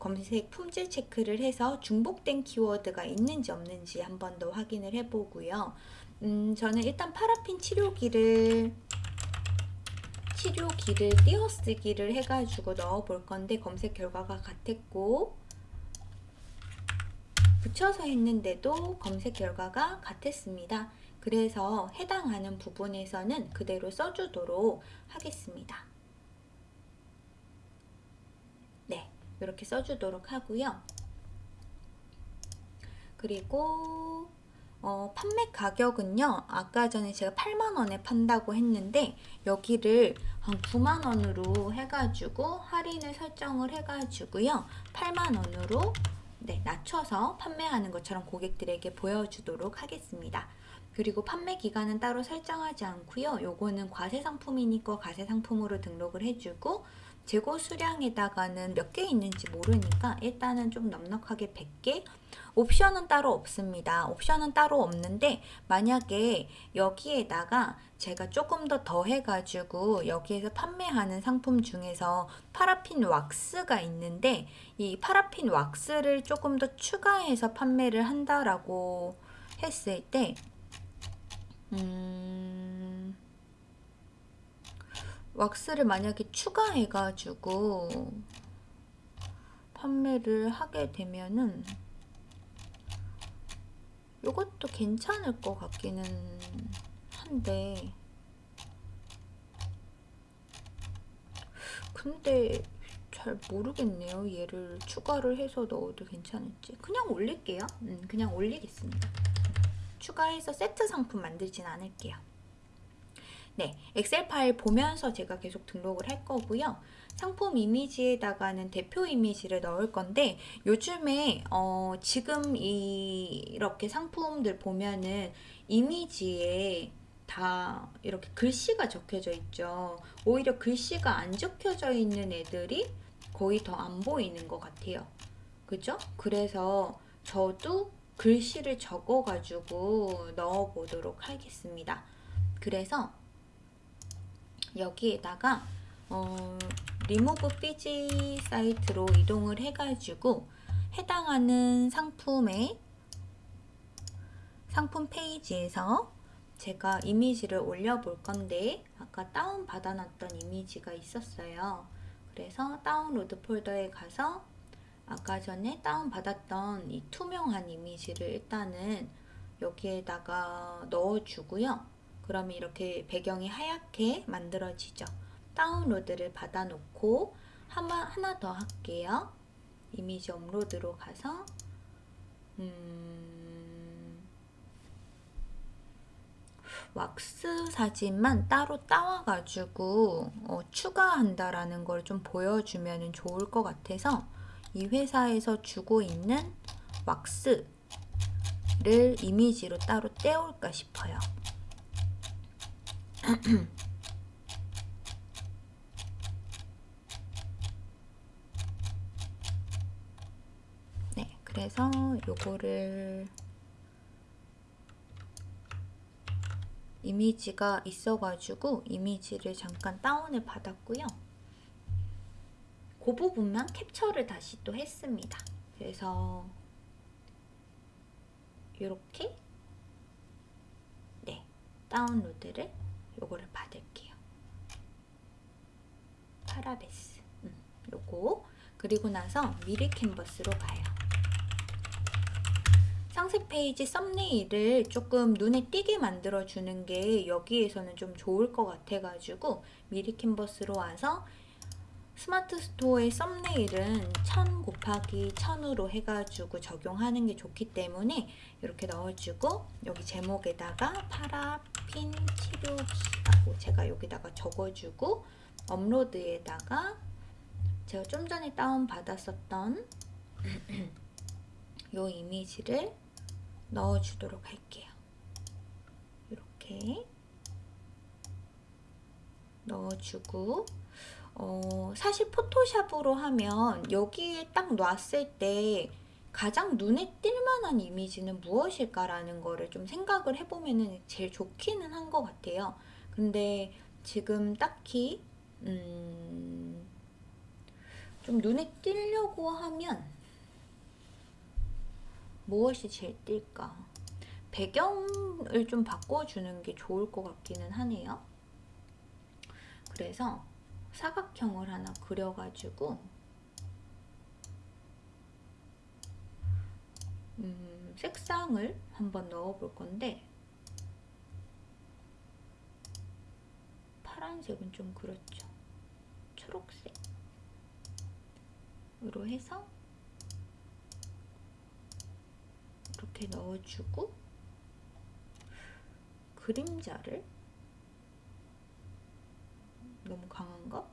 검색 품질 체크를 해서 중복된 키워드가 있는지 없는지 한 번 더 확인을 해보고요. 음, 저는 일단 파라핀 치료기를 치료기를 띄어쓰기를 해가지고 넣어볼 건데 검색 결과가 같았고 붙여서 했는데도 검색 결과가 같았습니다. 그래서 해당하는 부분에서는 그대로 써주도록 하겠습니다. 네, 이렇게 써주도록 하고요. 그리고 어, 판매 가격은요. 아까 전에 제가 8만원에 판다고 했는데 여기를 한 9만원으로 해가지고 할인을 설정을 해가지고요. 8만원으로 네, 낮춰서 판매하는 것처럼 고객들에게 보여주도록 하겠습니다. 그리고 판매 기간은 따로 설정하지 않고요. 요거는 과세 상품이니까 과세 상품으로 등록을 해주고 재고 수량에다가는 몇 개 있는지 모르니까 일단은 좀 넉넉하게 100개 옵션은 따로 없습니다. 옵션은 따로 없는데 만약에 여기에다가 제가 조금 더 더해가지고 여기에서 판매하는 상품 중에서 파라핀 왁스가 있는데 이 파라핀 왁스를 조금 더 추가해서 판매를 한다라고 했을 때 음... 왁스를 만약에 추가해가지고 판매를 하게 되면은 이것도 괜찮을 것 같기는 한데. 근데 잘 모르겠네요. 얘를 추가를 해서 넣어도 괜찮을지. 그냥 올릴게요. 음, 그냥 올리겠습니다. 추가해서 세트 상품 만들진 않을게요 네, 엑셀 파일 보면서 제가 계속 등록을 할 거고요. 상품 이미지에다가는 대표 이미지를 넣을 건데 요즘에 어 지금 이 이렇게 상품들 보면은 이미지에 다 이렇게 글씨가 적혀져 있죠. 오히려 글씨가 안 적혀져 있는 애들이 거의 더 안 보이는 것 같아요. 그죠? 그래서 저도 글씨를 적어가지고 넣어보도록 하겠습니다. 그래서 여기에다가 어, 리무브 피지 사이트로 이동을 해가지고 해당하는 상품의 상품 페이지에서 제가 이미지를 올려볼 건데 아까 다운 받아놨던 이미지가 있었어요. 그래서 다운로드 폴더에 가서 아까 전에 다운 받았던 이 투명한 이미지를 일단은 여기에다가 넣어주고요. 그러면 이렇게 배경이 하얗게 만들어지죠. 다운로드를 받아놓고 하나, 하나 더 할게요. 이미지 업로드로 가서 음, 왁스 사진만 따로 따와가지고 어, 추가한다라는 걸 좀 보여주면 좋을 것 같아서 이 회사에서 주고 있는 왁스를 이미지로 따로 떼올까 싶어요. 네, 그래서 요거를 이미지가 있어가지고 이미지를 잠깐 다운을 받았고요. 그 부분만 캡처를 다시 또 했습니다. 그래서 이렇게 네 다운로드를 요거를 받을게요. 파라베스 음, 요거 그리고 나서 미리 캔버스로 가요. 상세 페이지 썸네일을 조금 눈에 띄게 만들어주는 게 여기에서는 좀 좋을 것 같아가지고 미리 캔버스로 와서 스마트 스토어의 썸네일은 1000 곱하기 1000으로 해가지고 적용하는 게 좋기 때문에 이렇게 넣어주고 여기 제목에다가 파라핀 치료기라고 제가 여기다가 적어주고 업로드에다가 제가 좀 전에 다운받았었던 이 이미지를 넣어주도록 할게요. 이렇게 넣어주고 어, 사실 포토샵으로 하면 여기에 딱 놨을 때 가장 눈에 띌만한 이미지는 무엇일까라는 거를 좀 생각을 해보면 제일 좋기는 한 것 같아요. 근데 지금 딱히 음, 좀 눈에 띄려고 하면 무엇이 제일 띌까? 배경을 좀 바꿔주는 게 좋을 것 같기는 하네요. 그래서 사각형을 하나 그려가지고 음, 색상을 한번 넣어볼 건데 파란색은 좀 그렇죠. 초록색으로 해서 이렇게 넣어주고 그림자를 너무 강한가?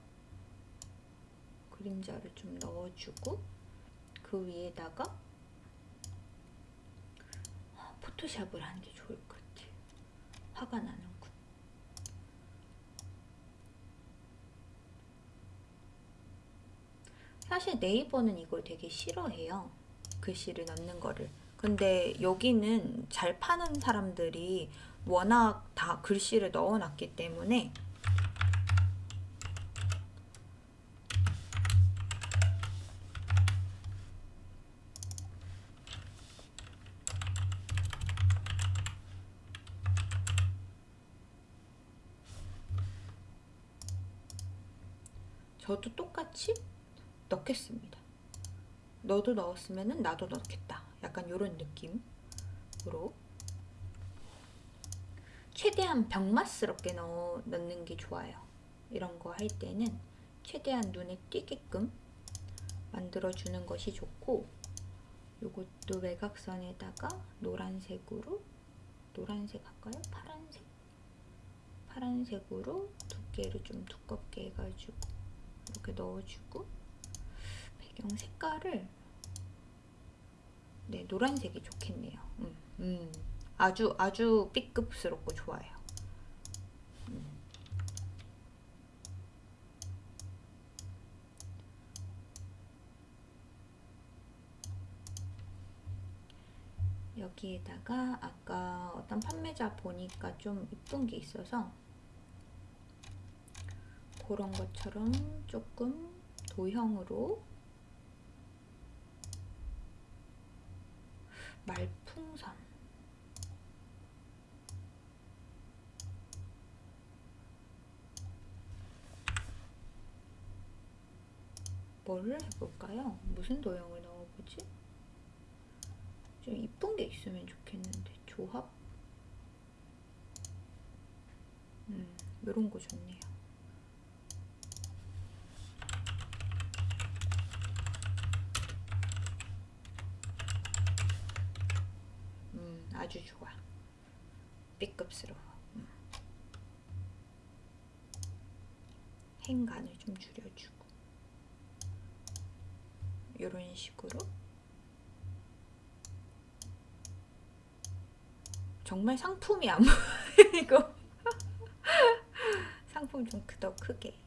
그림자를 좀 넣어주고 그 위에다가 포토샵을 하는 게 좋을 것 같아요. 화가 나는군. 사실 네이버는 이걸 되게 싫어해요. 글씨를 넣는 거를. 근데 여기는 잘 파는 사람들이 워낙 다 글씨를 넣어놨기 때문에 저도 똑같이 넣겠습니다. 너도 넣었으면 나도 넣겠다. 약간 이런 느낌으로 최대한 병맛스럽게 넣어, 넣는 게 좋아요. 이런 거 할 때는 최대한 눈에 띄게끔 만들어주는 것이 좋고 이것도 외곽선에다가 노란색으로 노란색 할까요? 파란색? 파란색으로 두께를 좀 두껍게 해가지고 이렇게 넣어주고 배경 색깔을 네 노란색이 좋겠네요. 음, 음. 아주 아주 B급스럽고 좋아요. 음. 여기에다가 아까 어떤 판매자 보니까 좀 이쁜 게 있어서 그런 것처럼 조금 도형으로 말풍선 뭐를 해볼까요? 무슨 도형을 넣어보지? 좀 이쁜 게 있으면 좋겠는데 조합? 음, 이런 거 좋네요. 음, 아주 좋아. B급스러워. 음. 행간을 좀 줄여주고 이런 식으로 정말 상품이 안 보이고 상품 좀 더 크게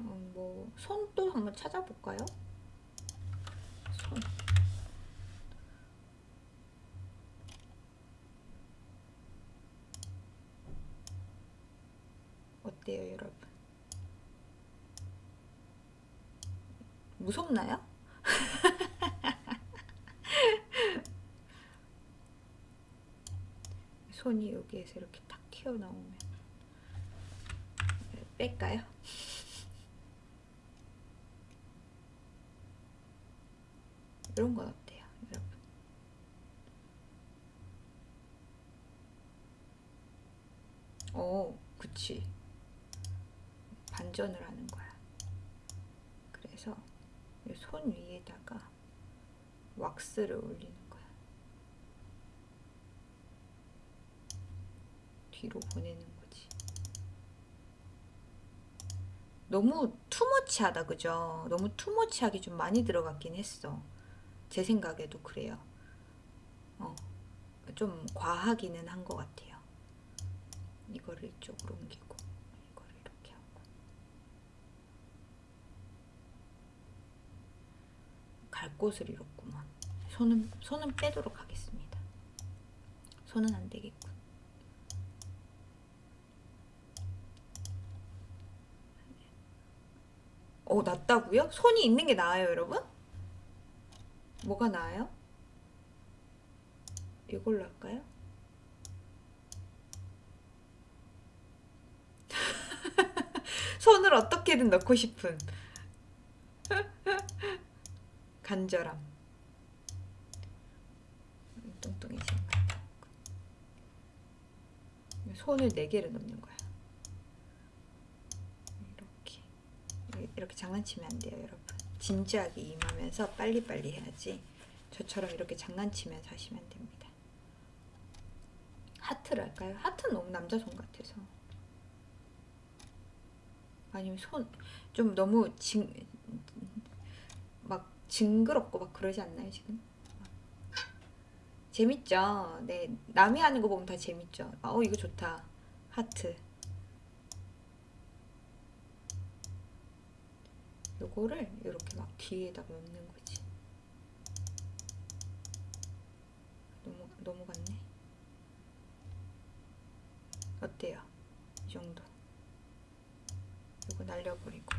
음, 뭐 손도 한번 찾아볼까요? 손 어때요 여러분? 무섭나요? 손이 여기에서 이렇게 탁 튀어나오면 뺄까요? 이런 건 어때요, 여러분? 오, 그치. 반전을 하는 거야. 그래서 이손 위에다가 왁스를 올리는 거야. 뒤로 보내는 거지. 너무 투머치하다, 그죠? 너무 투머치하게 좀 많이 들어갔긴 했어. 제 생각에도 그래요. 어, 좀 과하기는 한 것 같아요. 이거를 이쪽으로 옮기고 이거를 이렇게 하고 갈 곳을 잃었구만. 손은 손은 빼도록 하겠습니다. 손은 안 되겠군. 어, 낫다고요? 손이 있는 게 나아요, 여러분? 뭐가 나아요? 이걸로 할까요? 손을 어떻게든 넣고 싶은 간절함 같고 손을 네 개를 넣는 거야. 이렇게 이렇게 장난치면 안 돼요, 여러분. 진지하게 임하면서 빨리빨리 해야지. 저처럼 이렇게 장난치면서 하시면 안 됩니다. 하트를 할까요? 하트는 너무 남자 손 같아서. 아니면 손 좀 너무 징, 막 징그럽고 막 그러지 않나요 지금? 재밌죠? 네 남이 하는 거 보면 다 재밌죠? 아, 어 이거 좋다 하트 요거를 이렇게 막 뒤에다가 넣는 거지 너무 너무 같네 어때요? 이 정도 이거 날려버리고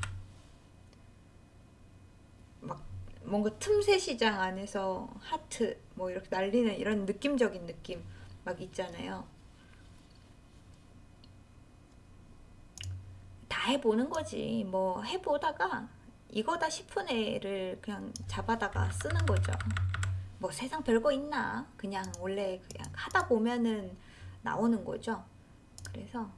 막 뭔가 틈새 시장 안에서 하트 뭐 이렇게 날리는 이런 느낌적인 느낌 막 있잖아요. 다 해보는 거지. 뭐 해보다가 이거다 싶은 애를 그냥 잡아다가 쓰는 거죠. 뭐 세상 별거 있나? 그냥 원래 그냥 하다 보면은 나오는 거죠. 그래서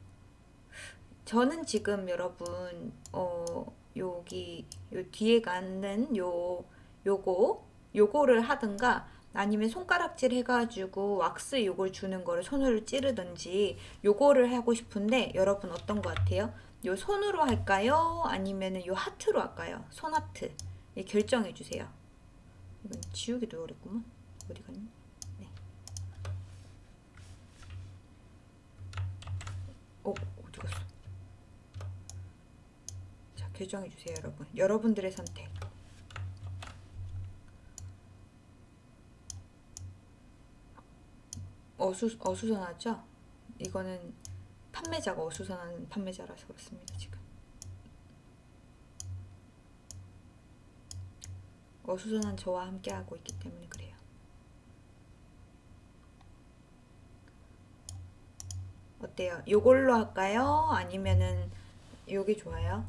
저는 지금 여러분 어 여기 요 뒤에 가는 요 요거 요거를 하든가 아니면 손가락질 해가지고 왁스 요걸 주는 거를 손으로 찌르든지 요거를 하고 싶은데 여러분 어떤 거 같아요? 요 손으로 할까요? 아니면은 요 하트로 할까요? 손 하트 예, 결정해 주세요. 이건 지우기도 어렵구만. 어디 갔니? 네. 어 어디 갔어? 자 결정해 주세요, 여러분. 여러분들의 선택. 어수 어수선하죠? 이거는 판매자가 어수선한 판매자라서 그렇습니다 지금. 어수선한 저와 함께 하고 있기 때문에 그래요. 어때요? 요걸로 할까요? 아니면은 요게 좋아요?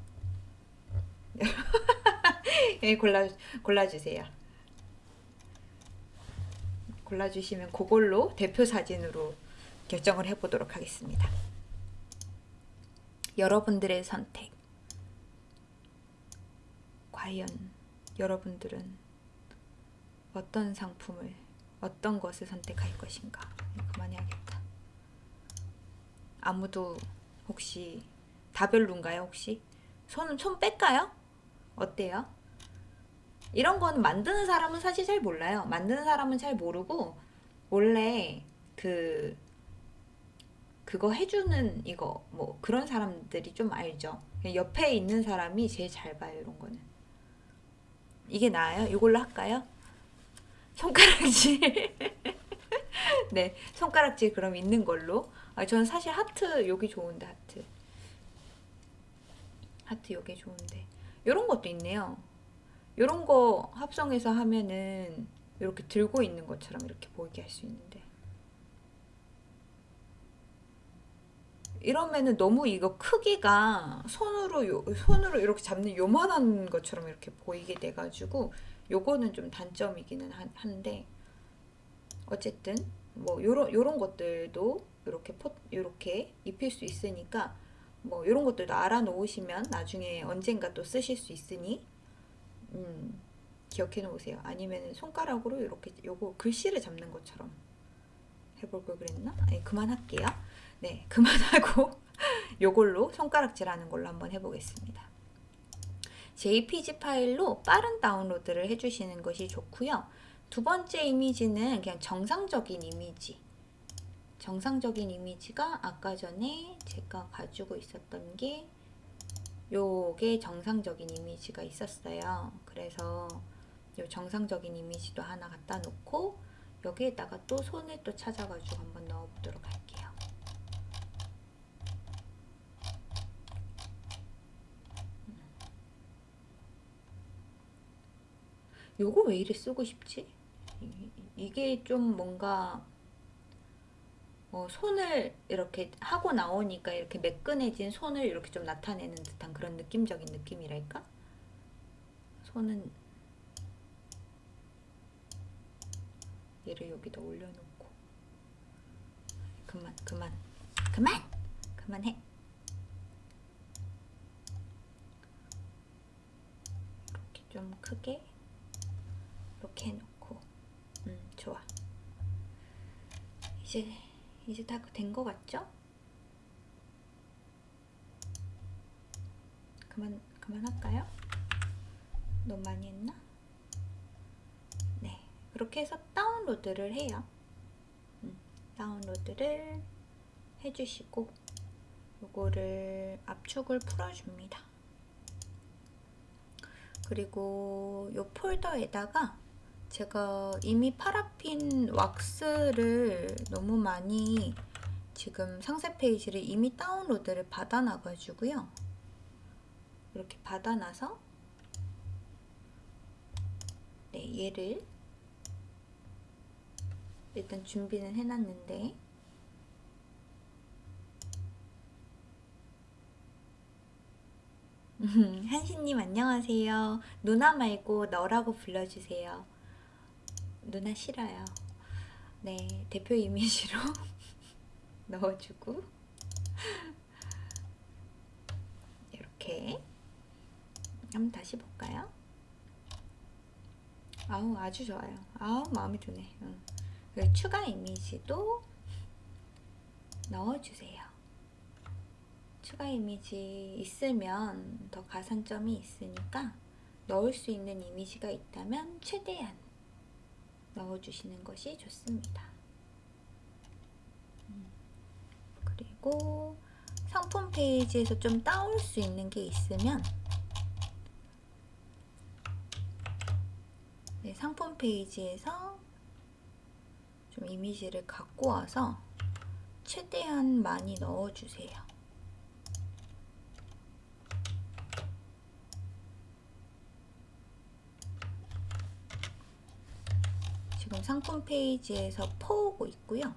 예, 골라 골라주세요. 골라주시면 그걸로 대표 사진으로 결정을 해보도록 하겠습니다. 여러분들의 선택. 과연 여러분들은 어떤 상품을, 어떤 것을 선택할 것인가? 그만해야겠다. 아무도 혹시 다 별론가요, 혹시? 손, 손 뺄까요? 어때요? 이런 거는 만드는 사람은 사실 잘 몰라요. 만드는 사람은 잘 모르고 원래 그 그거 해주는 이거 뭐 그런 사람들이 좀 알죠. 옆에 있는 사람이 제일 잘 봐요 이런 거는. 이게 나아요? 이걸로 할까요? 손가락질. 네, 손가락질 그럼 있는 걸로. 아, 저는 사실 하트 여기 좋은데 하트. 하트 여기 좋은데. 이런 것도 있네요. 이런 거 합성해서 하면은 이렇게 들고 있는 것처럼 이렇게 보이게 할 수 있는데. 이러면은 너무 이거 크기가 손으로 요, 손으로 이렇게 잡는 요만한 것처럼 이렇게 보이게 돼가지고 요거는 좀 단점이기는 한, 한데 어쨌든 뭐 요런 요런 것들도 이렇게 포 이렇게 입힐 수 있으니까 뭐 이런 것들도 알아 놓으시면 나중에 언젠가 또 쓰실 수 있으니 음, 기억해 놓으세요. 아니면 손가락으로 이렇게 요거 글씨를 잡는 것처럼 해볼 걸 그랬나? 네, 그만할게요. 네, 그만하고 요걸로 손가락질 하는 걸로 한번 해보겠습니다. JPG 파일로 빠른 다운로드를 해주시는 것이 좋고요. 두 번째 이미지는 그냥 정상적인 이미지. 정상적인 이미지가 아까 전에 제가 가지고 있었던 게 요게 정상적인 이미지가 있었어요. 그래서 요 정상적인 이미지도 하나 갖다 놓고 여기에다가 또 손을 또 찾아가지고 한번 넣어보도록 할게요. 요거 왜 이래 쓰고 싶지? 이게 좀 뭔가 어, 손을 이렇게 하고 나오니까 이렇게 매끈해진 손을 이렇게 좀 나타내는 듯한 그런 느낌적인 느낌이랄까? 손은 얘를 여기다 올려놓고 그만 그만 그만! 그만해. 이렇게 좀 크게 이렇게 해놓고 음 좋아. 이제 이제 다된거 같죠? 그만 그만할까요? 너무 많이 했나? 네 그렇게 해서 다운로드를 해요. 음, 다운로드를 해주시고 요거를 압축을 풀어줍니다. 그리고 요 폴더에다가 제가 이미 파라핀 왁스를 너무 많이 지금 상세 페이지를 이미 다운로드를 받아놔가지고요. 이렇게 받아놔서 네 얘를 일단 준비는 해놨는데 한신님 안녕하세요. 누나 말고 너라고 불러주세요. 누나 싫어요. 네, 대표 이미지로 넣어주고 이렇게 한번 다시 볼까요? 아우 아주 좋아요. 아우 마음에 드네. 응. 그리고 추가 이미지도 넣어주세요. 추가 이미지 있으면 더 가산점이 있으니까 넣을 수 있는 이미지가 있다면 최대한 넣어주시는 것이 좋습니다. 음. 그리고 상품 페이지에서 좀 따올 수 있는 게 있으면 네, 상품 페이지에서 좀 이미지를 갖고 와서 최대한 많이 넣어주세요. 지금 상품 페이지에서 퍼오고 있고요.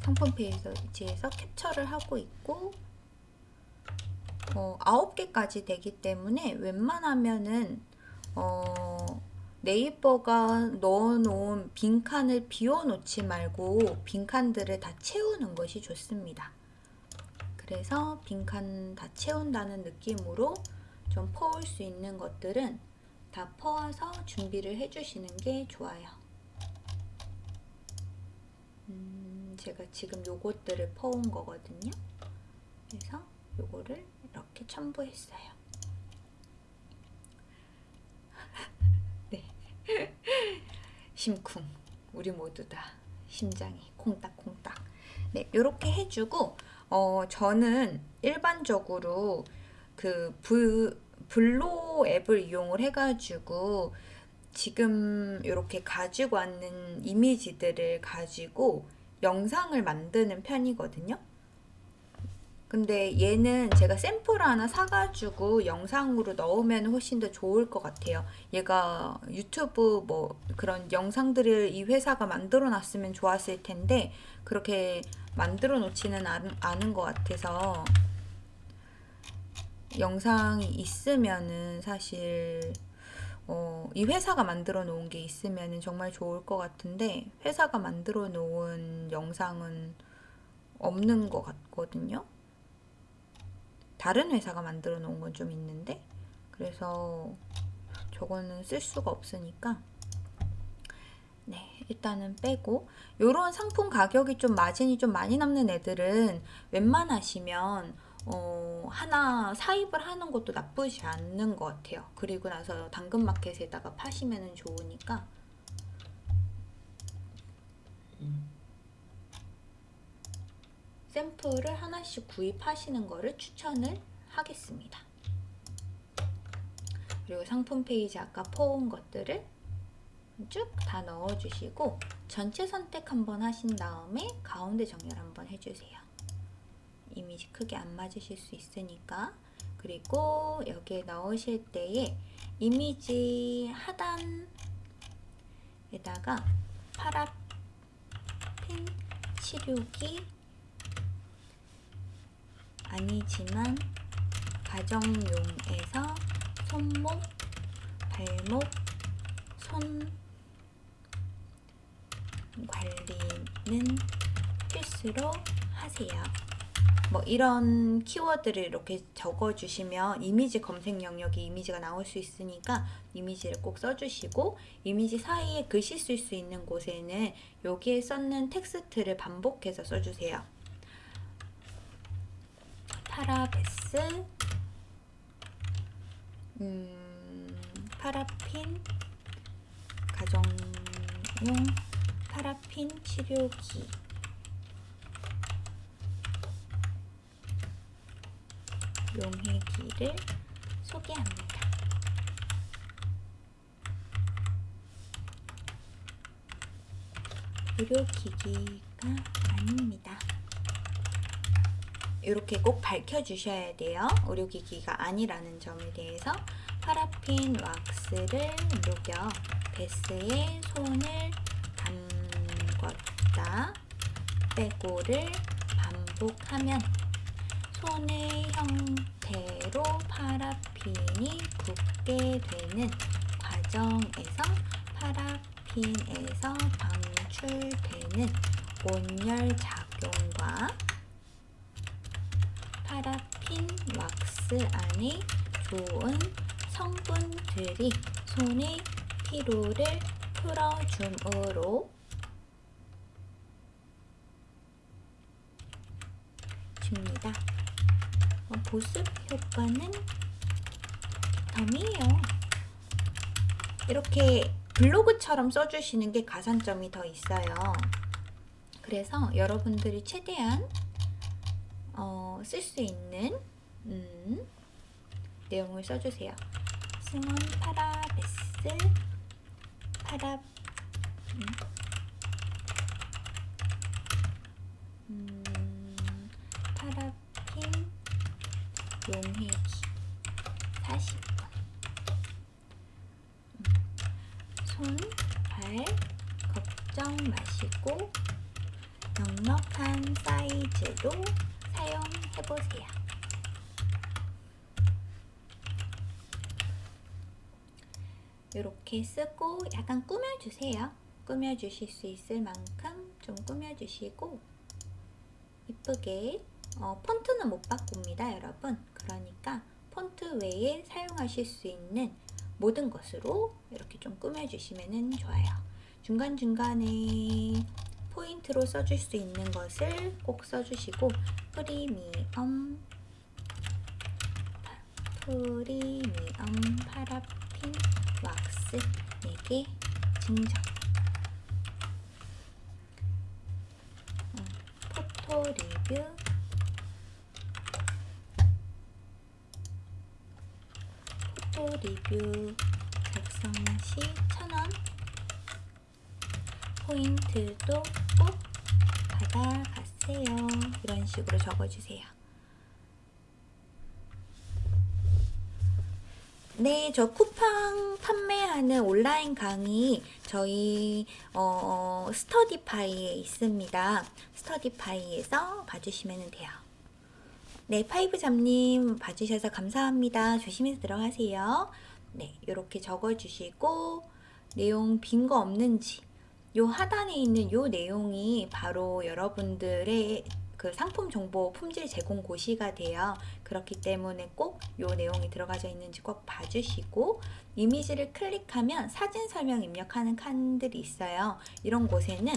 상품 페이지에서 캡처를 하고 있고 어, 9개까지 되기 때문에 웬만하면은 어, 네이버가 넣어놓은 빈칸을 비워놓지 말고 빈칸들을 다 채우는 것이 좋습니다. 그래서 빈칸 다 채운다는 느낌으로 좀 퍼올 수 있는 것들은 다 퍼와서 준비를 해주시는 게 좋아요. 음, 제가 지금 요것들을 퍼온 거거든요. 그래서 요거를 이렇게 첨부했어요. 네. 심쿵. 우리 모두 다 심장이 콩닥콩닥. 네, 요렇게 해주고 어, 저는 일반적으로 그 브, 블로 앱을 이용을 해가지고 지금 이렇게 가지고 왔는 이미지들을 가지고 영상을 만드는 편이거든요. 근데 얘는 제가 샘플 하나 사가지고 영상으로 넣으면 훨씬 더 좋을 것 같아요. 얘가 유튜브 뭐 그런 영상들을 이 회사가 만들어 놨으면 좋았을 텐데 그렇게 만들어 놓지는 않은 것 같아서 영상이 있으면은 사실 어, 이 회사가 만들어 놓은 게 있으면 정말 좋을 것 같은데 회사가 만들어 놓은 영상은 없는 것 같거든요. 다른 회사가 만들어 놓은 건 좀 있는데 그래서 저거는 쓸 수가 없으니까 네 일단은 빼고 이런 상품 가격이 좀 마진이 좀 많이 남는 애들은 웬만하시면 어, 하나 사입을 하는 것도 나쁘지 않는 것 같아요 그리고 나서 당근마켓에다가 파시면 좋으니까 샘플을 하나씩 구입하시는 거를 추천을 하겠습니다. 그리고 상품 페이지 아까 퍼온 것들을 쭉 다 넣어주시고 전체 선택 한번 하신 다음에 가운데 정렬 한번 해주세요. 이미지 크게 안 맞으실 수 있으니까 그리고 여기에 넣으실 때에 이미지 하단에다가 파라핀 치료기 아니지만 가정용에서 손목 발목, 손 관리는 필수로 하세요. 뭐 이런 키워드를 이렇게 적어주시면 이미지 검색 영역에 이미지가 나올 수 있으니까 이미지를 꼭 써주시고 이미지 사이에 글씨 쓸 수 있는 곳에는 여기에 썼는 텍스트를 반복해서 써주세요. 파라베스 음, 파라핀 가정용 파라핀 치료기 용해기를 소개합니다. 의료기기가 아닙니다. 이렇게 꼭 밝혀주셔야 돼요. 의료기기가 아니라는 점에 대해서 파라핀 왁스를 녹여 베스에 손을 담궜다 빼고를 반복하면 손의 형태로 파라핀이 굳게 되는 과정에서 파라핀에서 방출되는 온열 작용과 파라핀 왁스 안에 좋은 성분들이 손의 피로를 풀어줌으로 줍니다. 어, 보습 효과는 덤이에요. 이렇게 블로그처럼 써주시는 게 가산점이 더 있어요. 그래서 여러분들이 최대한 어, 쓸 수 있는 음, 내용을 써주세요. 승원 파라베스 파라 음, 음, 파라핀 용해기 40분 음, 손, 발 걱정 마시고 넉넉한 사이즈로 사용해보세요. 이렇게 쓰고 약간 꾸며주세요. 꾸며주실 수 있을 만큼 좀 꾸며주시고 이쁘게 어, 폰트는 못 바꿉니다 여러분. 그러니까 폰트 외에 사용하실 수 있는 모든 것으로 이렇게 좀 꾸며주시면 좋아요. 중간중간에 포인트로 써줄 수 있는 것을 꼭 써주시고 프리미엄 프리미엄 파라핀 왁스 4개 증정. 음, 포토 리뷰 포토 리뷰 작성 시 1000원 포인트도 꼭 받아가세요 이런 식으로 적어주세요 네, 저 쿠팡 판매하는 온라인 강의 저희 어, 스터디파이에 있습니다. 스터디파이에서 봐주시면 돼요. 네, 파이브 잠님 봐주셔서 감사합니다. 조심해서 들어가세요. 네, 이렇게 적어주시고 내용 빈 거 없는지 요 하단에 있는 요 내용이 바로 여러분들의 그 상품 정보 품질 제공 고시가 돼요. 그렇기 때문에 꼭 요 내용이 들어가져 있는지 꼭 봐주시고 이미지를 클릭하면 사진 설명 입력하는 칸들이 있어요. 이런 곳에는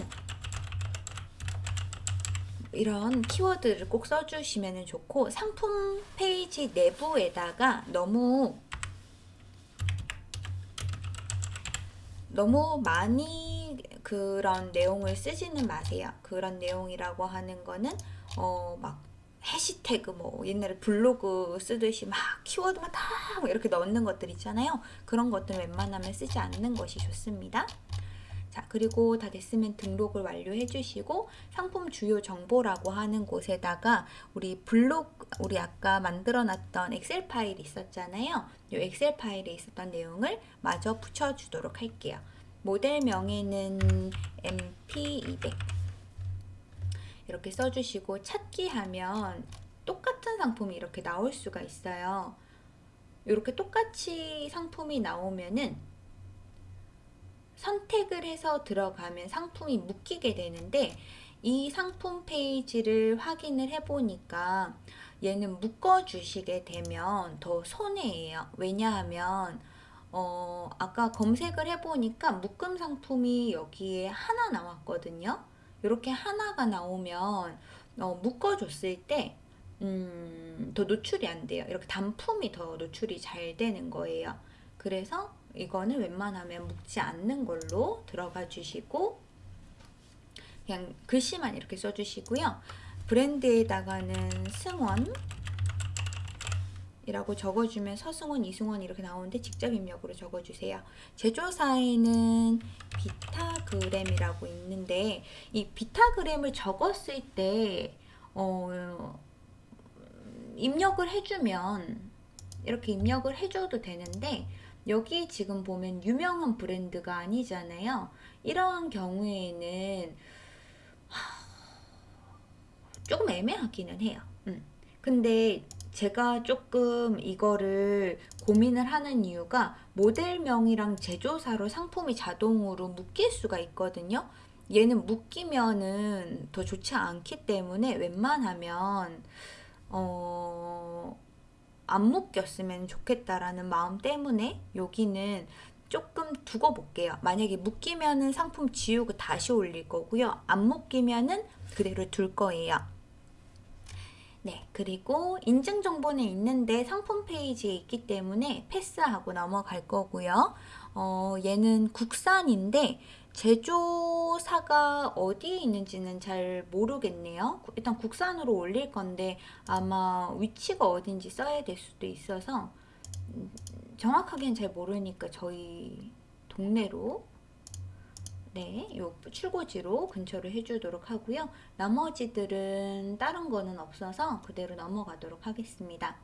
이런 키워드를 꼭 써주시면 좋고 상품 페이지 내부에다가 너무 너무 많이 그런 내용을 쓰지는 마세요. 그런 내용이라고 하는 거는 어 막 해시태그 뭐 옛날에 블로그 쓰듯이 막 키워드만 다 이렇게 넣는 것들 있잖아요. 그런 것들 웬만하면 쓰지 않는 것이 좋습니다. 자 그리고 다 됐으면 등록을 완료해 주시고 상품 주요 정보라고 하는 곳에다가 우리 블록 우리 아까 만들어 놨던 엑셀 파일이 있었잖아요. 이 엑셀 파일에 있었던 내용을 마저 붙여 주도록 할게요. 모델명에는 MP200 이렇게 써주시고 찾기 하면 똑같은 상품이 이렇게 나올 수가 있어요. 이렇게 똑같이 상품이 나오면은 선택을 해서 들어가면 상품이 묶이게 되는데 이 상품 페이지를 확인을 해보니까 얘는 묶어주시게 되면 더 손해예요. 왜냐하면 어, 아까 검색을 해보니까 묶음 상품이 여기에 하나 나왔거든요. 이렇게 하나가 나오면 어, 묶어줬을 때 음, 더 노출이 안 돼요. 이렇게 단품이 더 노출이 잘 되는 거예요. 그래서 이거는 웬만하면 묶지 않는 걸로 들어가 주시고 그냥 글씨만 이렇게 써주시고요. 브랜드에다가는 승원 이라고 적어주면 서승원, 이승원 이렇게 나오는데 직접 입력으로 적어주세요. 제조사에는 비타그램이라고 있는데 이 비타그램을 적었을 때 어, 입력을 해주면 이렇게 입력을 해줘도 되는데 여기 지금 보면 유명한 브랜드가 아니잖아요. 이러한 경우에는 조금 애매하기는 해요. 음. 근데 제가 조금 이거를 고민을 하는 이유가 모델명이랑 제조사로 상품이 자동으로 묶일 수가 있거든요. 얘는 묶이면은 더 좋지 않기 때문에 웬만하면 어, 안 묶였으면 좋겠다라는 마음 때문에 여기는 조금 두고 볼게요. 만약에 묶이면은 상품 지우고 다시 올릴 거고요. 안 묶이면은 그대로 둘 거예요. 네, 그리고 인증 정보는 있는데 상품 페이지에 있기 때문에 패스하고 넘어갈 거고요. 어, 얘는 국산인데 제조사가 어디에 있는지는 잘 모르겠네요. 일단 국산으로 올릴 건데 아마 위치가 어딘지 써야 될 수도 있어서 음, 정확하게는 잘 모르니까 저희 동네로 네, 요 출고지로 근처로 해주도록 하고요. 나머지들은 다른 거는 없어서 그대로 넘어가도록 하겠습니다.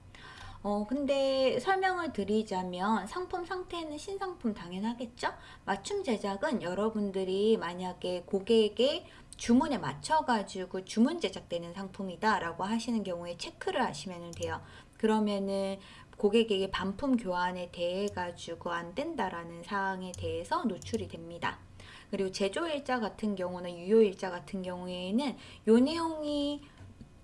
어, 근데 설명을 드리자면 상품 상태는 신상품 당연하겠죠? 맞춤 제작은 여러분들이 만약에 고객의 주문에 맞춰가지고 주문 제작되는 상품이다 라고 하시는 경우에 체크를 하시면 돼요. 그러면은 고객에게 반품 교환에 대해 가지고 안 된다라는 사항에 대해서 노출이 됩니다. 그리고 제조일자 같은 경우는 유효일자 같은 경우에는 요 내용이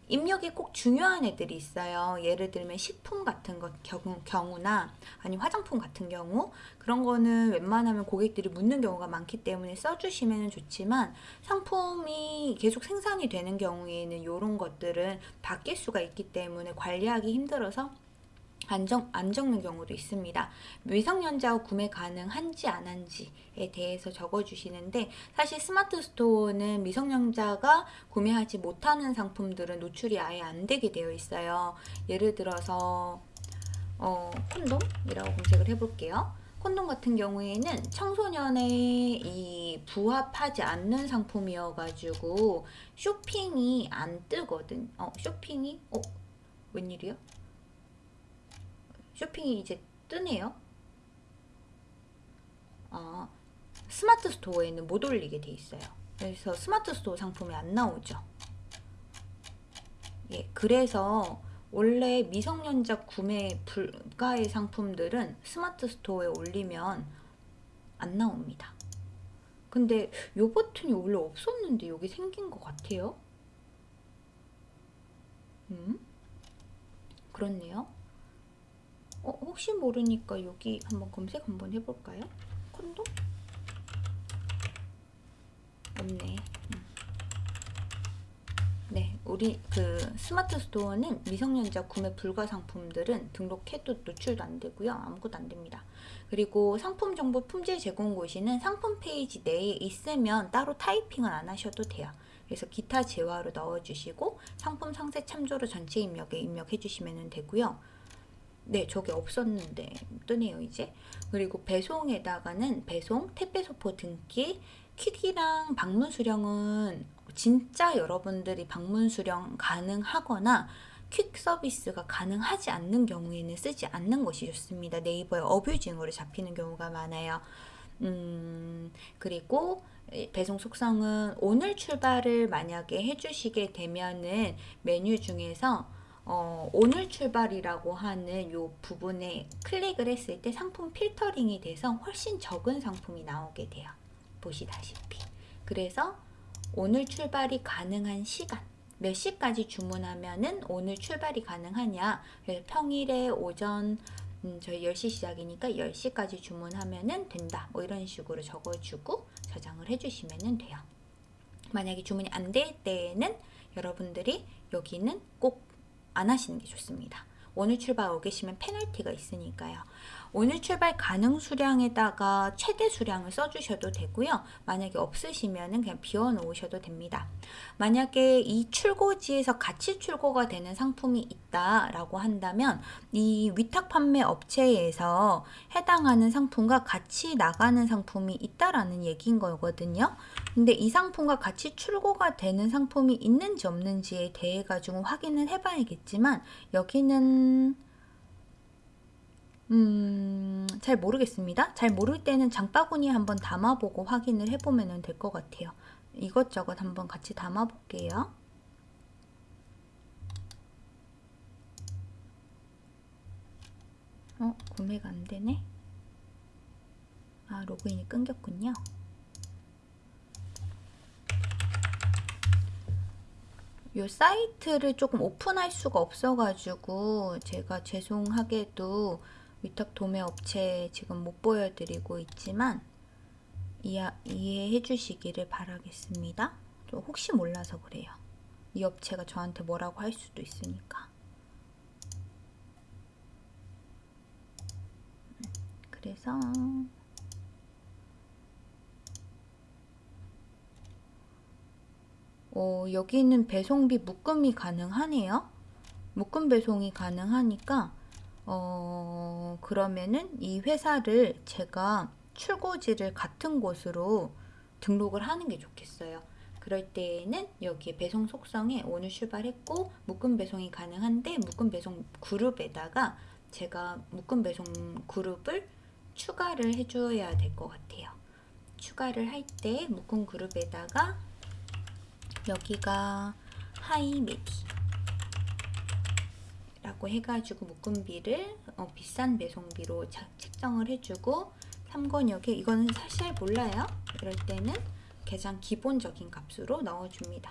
입력이 꼭 중요한 애들이 있어요. 예를 들면 식품 같은 것 경우, 경우 나 아니 화장품 같은 경우 그런 거는 웬만하면 고객들이 묻는 경우가 많기 때문에 써주시면 좋지만 상품이 계속 생산이 되는 경우에는 이런 것들은 바뀔 수가 있기 때문에 관리하기 힘들어서 안, 정, 안 적는 경우도 있습니다. 미성년자 구매 가능한지 안 한지에 대해서 적어주시는데 사실 스마트 스토어는 미성년자가 구매하지 못하는 상품들은 노출이 아예 안 되게 되어 있어요. 예를 들어서 어, 콘돔이라고 검색을 해볼게요. 콘돔 같은 경우에는 청소년에 이 부합하지 않는 상품이어가지고 쇼핑이 안 뜨거든. 어, 쇼핑이? 어, 웬일이야? 쇼핑이 이제 뜨네요. 아, 스마트 스토어에는 못 올리게 돼 있어요. 그래서 스마트 스토어 상품이 안 나오죠. 예, 그래서 원래 미성년자 구매 불가의 상품들은 스마트 스토어에 올리면 안 나옵니다. 근데 요 버튼이 원래 없었는데 여기 생긴 것 같아요. 음? 그렇네요. 어, 혹시 모르니까 여기 한번 검색 한번 해볼까요? 콘돔? 없네. 음. 네, 우리 그 스마트 스토어는 미성년자 구매 불가 상품들은 등록해도 노출도 안 되고요. 아무것도 안 됩니다. 그리고 상품 정보 품질 제공 고시는 상품 페이지 내에 있으면 따로 타이핑은 안 하셔도 돼요. 그래서 기타 재화로 넣어주시고 상품 상세 참조로 전체 입력에 입력해 주시면 되고요. 네, 저게 없었는데 뜨네요, 이제. 그리고 배송에다가는 배송, 택배 소포 등기, 퀵이랑 방문 수령은 진짜 여러분들이 방문 수령 가능하거나 퀵 서비스가 가능하지 않는 경우에는 쓰지 않는 것이 좋습니다. 네이버에 abusing으로 잡히는 경우가 많아요. 음, 그리고 배송 속성은 오늘 출발을 만약에 해주시게 되면은 메뉴 중에서 어, 오늘 출발이라고 하는 요 부분에 클릭을 했을 때 상품 필터링이 돼서 훨씬 적은 상품이 나오게 돼요. 보시다시피. 그래서 오늘 출발이 가능한 시간 몇 시까지 주문하면은 오늘 출발이 가능하냐 평일에 오전 음, 저희 10시 시작이니까 10시까지 주문하면은 된다 뭐 이런 식으로 적어주고 저장을 해주시면 돼요 만약에 주문이 안 될 때에는 여러분들이 여기는 꼭 안 하시는 게 좋습니다 오늘 출발 오 계시면 페널티가 있으니까요. 오늘 출발 가능 수량에다가 최대 수량을 써주셔도 되고요. 만약에 없으시면 그냥 비워 놓으셔도 됩니다. 만약에 이 출고지에서 같이 출고가 되는 상품이 있다라고 한다면 이 위탁 판매 업체에서 해당하는 상품과 같이 나가는 상품이 있다라는 얘기인 거거든요. 근데 이 상품과 같이 출고가 되는 상품이 있는지 없는지에 대해 가지고 확인을 해봐야겠지만 여기는 음, 잘 모르겠습니다. 잘 모를 때는 장바구니에 한번 담아보고 확인을 해보면 될 것 같아요. 이것저것 한번 같이 담아볼게요. 어, 구매가 안 되네. 아, 로그인이 끊겼군요. 요 사이트를 조금 오픈할 수가 없어가지고 제가 죄송하게도 위탁 도매 업체 지금 못 보여드리고 있지만 이해, 이해해 주시기를 바라겠습니다. 또 혹시 몰라서 그래요. 이 업체가 저한테 뭐라고 할 수도 있으니까. 그래서 어, 여기는 배송비 묶음이 가능하네요. 묶음 배송이 가능하니까 어, 그러면은 이 회사를 제가 출고지를 같은 곳으로 등록을 하는 게 좋겠어요. 그럴 때에는 여기에 배송 속성에 오늘 출발했고 묶음 배송이 가능한데 묶음 배송 그룹에다가 제가 묶음 배송 그룹을 추가를 해줘야 될 것 같아요. 추가를 할 때 묶음 그룹에다가 여기가 하이메디 라고 해가지고 묶음비를 어, 비싼 배송비로 자, 책정을 해주고 3권역에 이거는 사실 몰라요. 이럴 때는 계장 기본적인 값으로 넣어줍니다.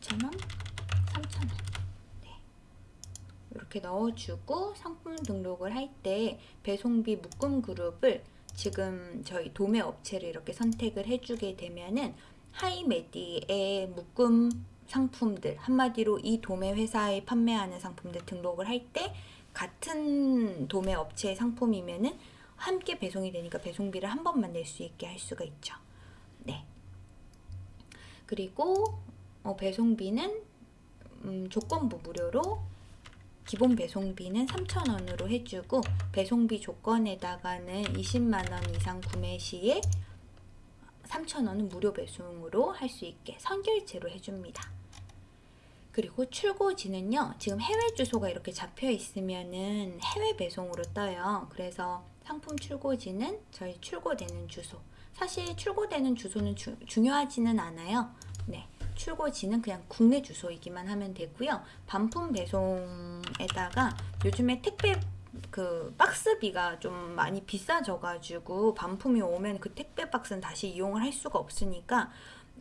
2,000원, 3,000원. 네. 이렇게 넣어주고 상품 등록을 할 때 배송비 묶음 그룹을 지금 저희 도매 업체를 이렇게 선택을 해주게 되면은 하이메디의 묶음 상품들 한마디로 이 도매 회사에 판매하는 상품들 등록을 할 때 같은 도매 업체의 상품이면은 함께 배송이 되니까 배송비를 한 번만 낼 수 있게 할 수가 있죠. 네. 그리고 어, 배송비는 음, 조건부 무료로 기본 배송비는 3,000원으로 해주고 배송비 조건에다가는 20만원 이상 구매 시에 3,000원은 무료 배송으로 할 수 있게 선결제로 해줍니다. 그리고 출고지는요, 지금 해외 주소가 이렇게 잡혀 있으면은 해외 배송으로 떠요. 그래서 상품 출고지는 저희 출고되는 주소. 사실 출고되는 주소는 주, 중요하지는 않아요. 네. 출고지는 그냥 국내 주소이기만 하면 되고요. 반품 배송에다가 요즘에 택배 그 박스비가 좀 많이 비싸져 가지고 반품이 오면 그 택배 박스는 다시 이용을 할 수가 없으니까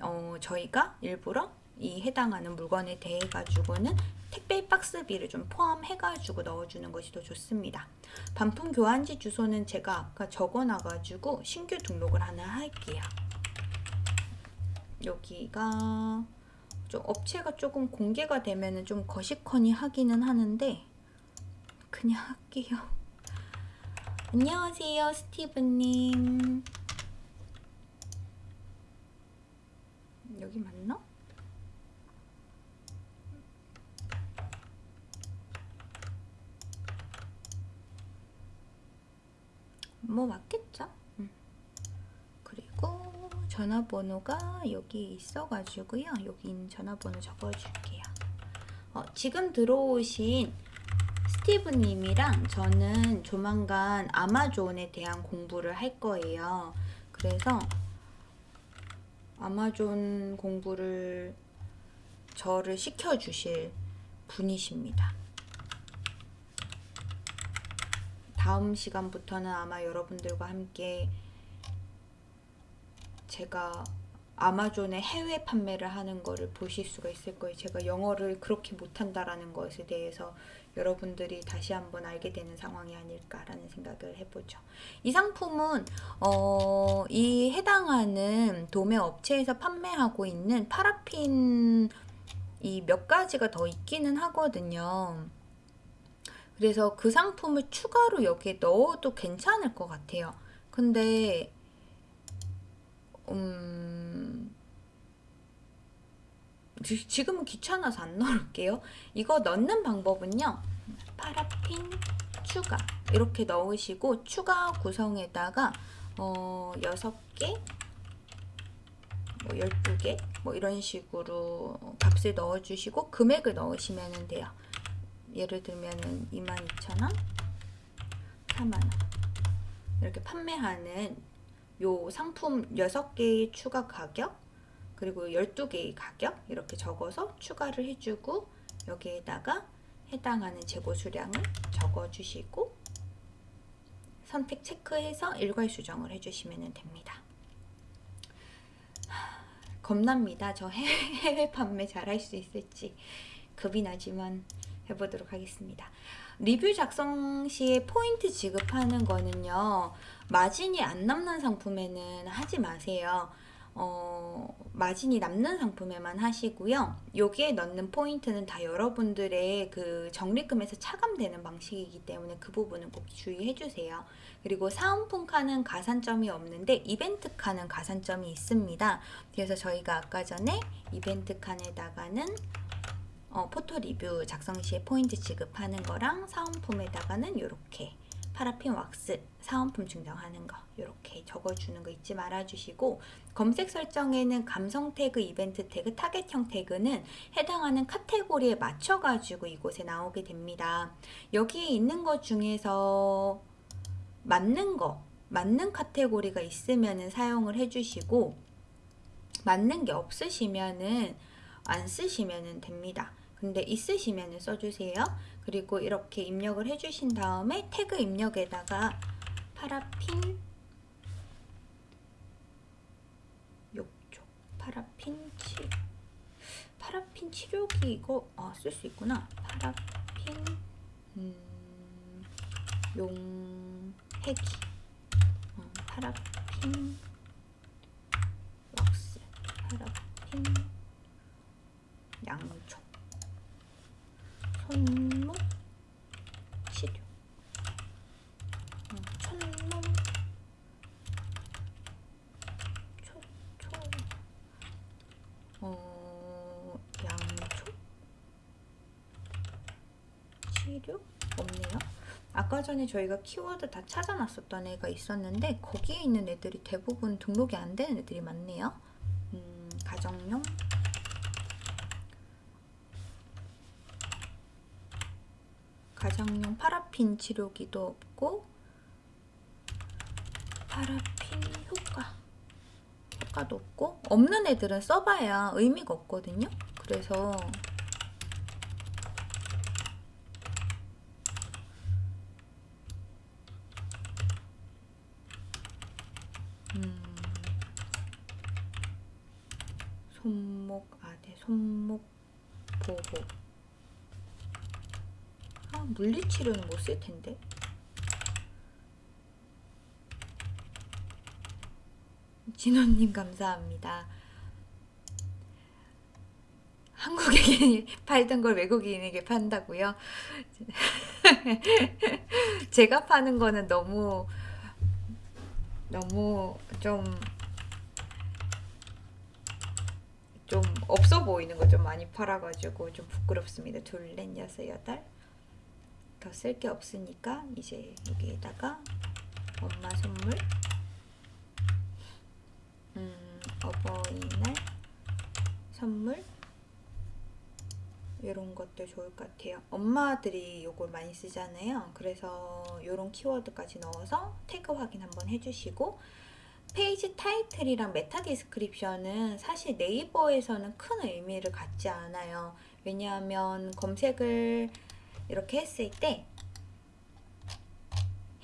어, 저희가 일부러 이 해당하는 물건에 대해 가지고는 택배 박스비를 좀 포함해 가지고 넣어주는 것이 더 좋습니다. 반품 교환지 주소는 제가 아까 적어놔 가지고 신규 등록을 하나 할게요. 여기가 좀 업체가 조금 공개가 되면은 좀 거시커니 하기는 하는데 그냥 할게요. 안녕하세요, 스티브님. 여기 맞나? 뭐 맞겠죠? 음. 그리고 전화번호가 여기 있어가지고요. 여기 전화번호 적어줄게요. 어, 지금 들어오신 스티브님이랑 저는 조만간 아마존에 대한 공부를 할 거예요. 그래서 아마존 공부를 저를 시켜주실 분이십니다. 다음 시간부터는 아마 여러분들과 함께 제가 아마존에 해외 판매를 하는 거를 보실 수가 있을 거예요. 제가 영어를 그렇게 못한다라는 것에 대해서 여러분들이 다시 한번 알게 되는 상황이 아닐까라는 생각을 해보죠. 이 상품은 어, 이 해당하는 도매 업체에서 판매하고 있는 파라핀 이 몇 가지가 더 있기는 하거든요. 그래서 그 상품을 추가로 여기에 넣어도 괜찮을 것 같아요. 근데 음, 지- 지금은 귀찮아서 안 넣을게요. 이거 넣는 방법은요. 파라핀 추가 이렇게 넣으시고 추가 구성에다가 어, 6개 뭐 12개 뭐 이런 식으로 값을 넣어주시고 금액을 넣으시면 돼요. 예를 들면은 22,000원, 4만원 이렇게 판매하는 요 상품 6개의 추가 가격 그리고 12개의 가격 이렇게 적어서 추가를 해주고 여기에다가 해당하는 재고 수량을 적어주시고 선택 체크해서 일괄 수정을 해주시면 됩니다. 하, 겁납니다. 저 해외 판매 잘할 수 있을지 겁이 나지만 해보도록 하겠습니다. 리뷰 작성 시에 포인트 지급하는 거는요. 마진이 안 남는 상품에는 하지 마세요. 어, 마진이 남는 상품에만 하시고요. 여기에 넣는 포인트는 다 여러분들의 그 적립금에서 차감되는 방식이기 때문에 그 부분은 꼭 주의해 주세요. 그리고 사은품 칸은 가산점이 없는데 이벤트 칸은 가산점이 있습니다. 그래서 저희가 아까 전에 이벤트 칸에다가는 어, 포토 리뷰 작성 시에 포인트 지급하는 거랑 사은품에다가는 이렇게 파라핀 왁스 사은품 증정하는 거 이렇게 적어주는 거 잊지 말아주시고 검색 설정에는 감성 태그, 이벤트 태그, 타겟형 태그는 해당하는 카테고리에 맞춰가지고 이곳에 나오게 됩니다. 여기에 있는 것 중에서 맞는 거, 맞는 카테고리가 있으면 사용을 해주시고 맞는 게 없으시면은 안 쓰시면 됩니다. 근데 있으시면 써주세요. 그리고 이렇게 입력을 해주신 다음에 태그 입력에다가 파라핀 욕조 파라핀 치료 파라핀 치료기 이거 아, 쓸 수 있구나. 파라핀 음, 용해기 어, 파라핀 왁스 파라핀 양초 손목? 치료 어, 천몸 초초. 어, 양초? 치료 없네요. 아까 전에 저희가 키워드 다 찾아놨었던 애가 있었는데 거기에 있는 애들이 대부분 등록이 안 되는 애들이 많네요. 음, 가정용 가정용 파라핀 치료기도 없고 파라핀 효과 효과도 없고 없는 애들은 써봐야 의미가 없거든요. 그래서 음, 손목 아대 손목 보호 아, 물리치료는 못 쓸 텐데. 진호님 감사합니다. 한국에게 팔던 걸 외국인에게 판다고요? 제가 파는 거는 너무 너무 좀 좀 없어 보이는 거 좀 많이 팔아가지고 좀 부끄럽습니다. 둘, 넷, 여섯, 여덟. 더 쓸 게 없으니까 이제 여기에다가 엄마 선물 음, 어버이날 선물 이런 것들 좋을 것 같아요. 엄마들이 요걸 많이 쓰잖아요. 그래서 이런 키워드까지 넣어서 태그 확인 한번 해주시고 페이지 타이틀이랑 meta description은 사실 네이버에서는 큰 의미를 갖지 않아요. 왜냐하면 검색을 이렇게 했을 때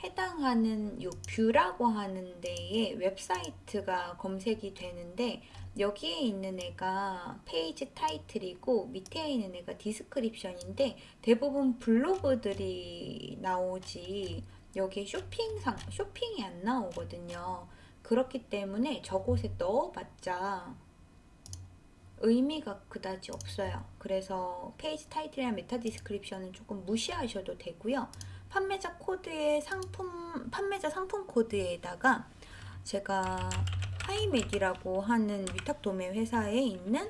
해당하는 요 view라고 하는 데에 웹사이트가 검색이 되는데 여기에 있는 애가 페이지 타이틀이고 밑에 있는 애가 description인데 대부분 블로그들이 나오지 여기에 쇼핑상 쇼핑이 안 나오거든요. 그렇기 때문에 저곳에 넣어봤자 의미가 그다지 없어요. 그래서 페이지 타이틀이랑 meta description은 조금 무시하셔도 되고요. 판매자 코드의 상품 판매자 상품 코드에다가 제가 하이맥이라고 하는 위탁 도매 회사에 있는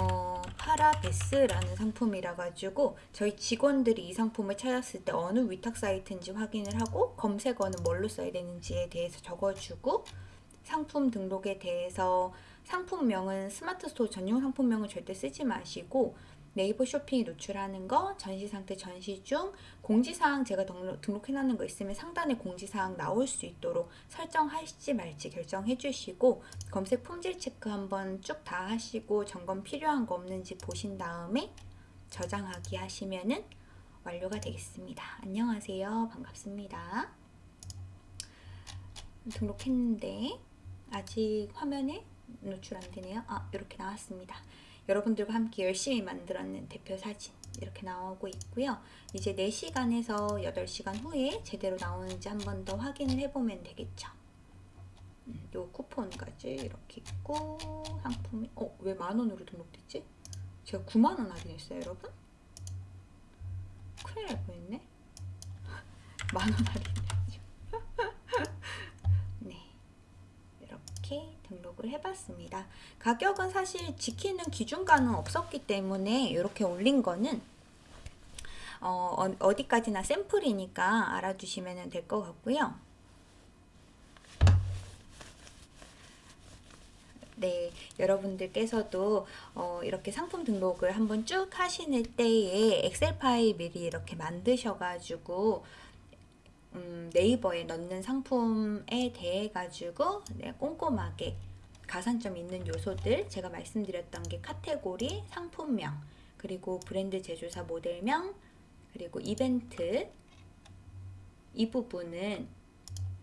어, 파라베스라는 상품이라 가지고 저희 직원들이 이 상품을 찾았을 때 어느 위탁 사이트인지 확인을 하고 검색어는 뭘로 써야 되는지에 대해서 적어주고 상품 등록에 대해서 상품명은 스마트 스토어 전용 상품명은 절대 쓰지 마시고 네이버 쇼핑에 노출하는 거, 전시 상태 전시 중, 공지사항 제가 등록, 등록 해놓는 거 있으면 상단에 공지사항 나올 수 있도록 설정하실지 말지 결정해 주시고 검색 품질 체크 한번 쭉 다 하시고 점검 필요한 거 없는지 보신 다음에 저장하기 하시면은 완료가 되겠습니다. 안녕하세요. 반갑습니다. 등록했는데 아직 화면에 노출 안 되네요. 아, 이렇게 나왔습니다. 여러분들과 함께 열심히 만들었는 대표 사진 이렇게 나오고 있고요. 이제 4시간에서 8시간 후에 제대로 나오는지 한 번 더 확인을 해보면 되겠죠. 음, 요 쿠폰까지 이렇게 있고 상품이 어? 왜 만원으로 등록됐지? 제가 9만원 할인했어요 여러분? 큰일 날 뻔했네 만원 할인해가지고 네 이렇게 등록을 해봤습니다. 가격은 사실 지키는 기준가는 없었기 때문에 이렇게 올린 거는 어, 어디까지나 샘플이니까 알아주시면 될 것 같고요. 네, 여러분들께서도 어, 이렇게 상품 등록을 한번 쭉 하시는 때에 엑셀 파일 미리 이렇게 만드셔가지고 음, 네이버에 넣는 상품에 대해 가지고 네, 꼼꼼하게 가산점 있는 요소들 제가 말씀드렸던 게 카테고리, 상품명, 그리고 브랜드 제조사 모델명, 그리고 이벤트. 이 부분은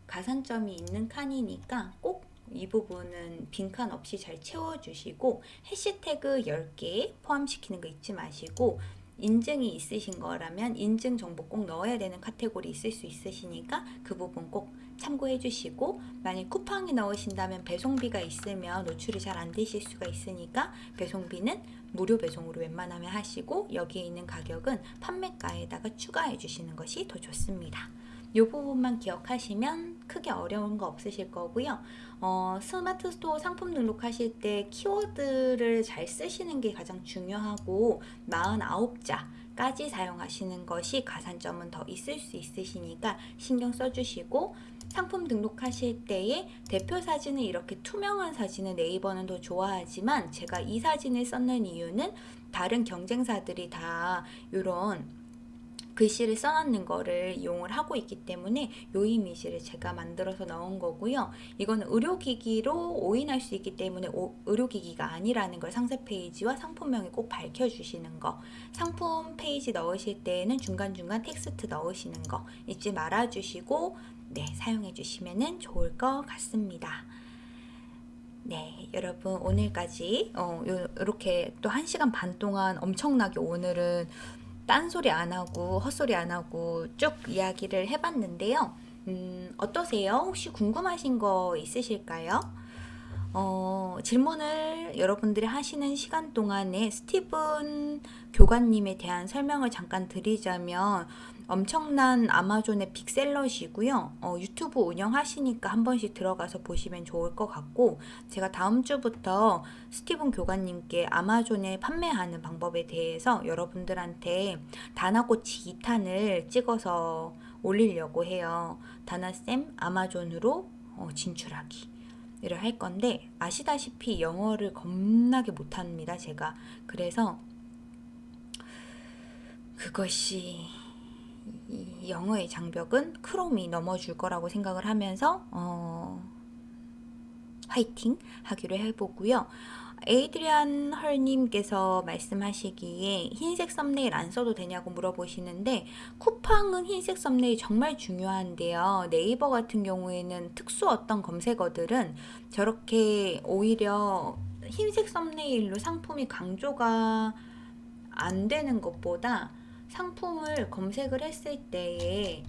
가산점이 있는 칸이니까 꼭 이 부분은 빈칸 없이 잘 채워주시고 해시태그 10개 포함시키는 거 잊지 마시고 인증이 있으신 거라면 인증 정보 꼭 넣어야 되는 카테고리 있을 수 있으시니까 그 부분 꼭 참고해 주시고 만약 쿠팡에 넣으신다면 배송비가 있으면 노출이 잘 안 되실 수가 있으니까 배송비는 무료 배송으로 웬만하면 하시고 여기에 있는 가격은 판매가에다가 추가해 주시는 것이 더 좋습니다. 이 부분만 기억하시면 크게 어려운 거 없으실 거고요. 어, 스마트 스토어 상품 등록하실 때 키워드를 잘 쓰시는 게 가장 중요하고 49자까지 사용하시는 것이 가산점은 더 있을 수 있으시니까 신경 써주시고 상품 등록하실 때에 대표 사진을 이렇게 투명한 사진을 네이버는 더 좋아하지만 제가 이 사진을 썼는 이유는 다른 경쟁사들이 다 이런 글씨를 써놨는 거를 이용을 하고 있기 때문에 요 이미지를 제가 만들어서 넣은 거고요. 이거는 의료기기로 오인할 수 있기 때문에 오, 의료기기가 아니라는 걸 상세 페이지와 상품명에 꼭 밝혀주시는 거 상품 페이지 넣으실 때에는 중간중간 텍스트 넣으시는 거 잊지 말아주시고 네 사용해 주시면 좋을 것 같습니다. 네, 여러분 오늘까지 어, 요, 이렇게 또 1시간 반 동안 엄청나게 오늘은 딴소리 안 하고 헛소리 안 하고 쭉 이야기를 해봤는데요. 음, 어떠세요? 혹시 궁금하신 거 있으실까요? 어, 질문을 여러분들이 하시는 시간 동안에 스티븐 교관님에 대한 설명을 잠깐 드리자면 엄청난 아마존의 빅셀러시고요. 어, 유튜브 운영하시니까 한 번씩 들어가서 보시면 좋을 것 같고 제가 다음 주부터 스티븐 교관님께 아마존에 판매하는 방법에 대해서 여러분들한테 다나꼬치 2탄을 찍어서 올리려고 해요. 다나쌤 아마존으로 어, 진출하기. 이를 할 건데 아시다시피 영어를 겁나게 못합니다 제가 그래서 그것 이 영어의 장벽은 크롬이 넘어줄 거라고 생각을 하면서 어, 화이팅 하기로 해보고요. 에이드리안 헐님께서 말씀하시기에 흰색 썸네일 안 써도 되냐고 물어보시는데 쿠팡은 흰색 썸네일 정말 중요한데요. 네이버 같은 경우에는 특수 어떤 검색어들은 저렇게 오히려 흰색 썸네일로 상품이 강조가 안 되는 것보다 상품을 검색을 했을 때에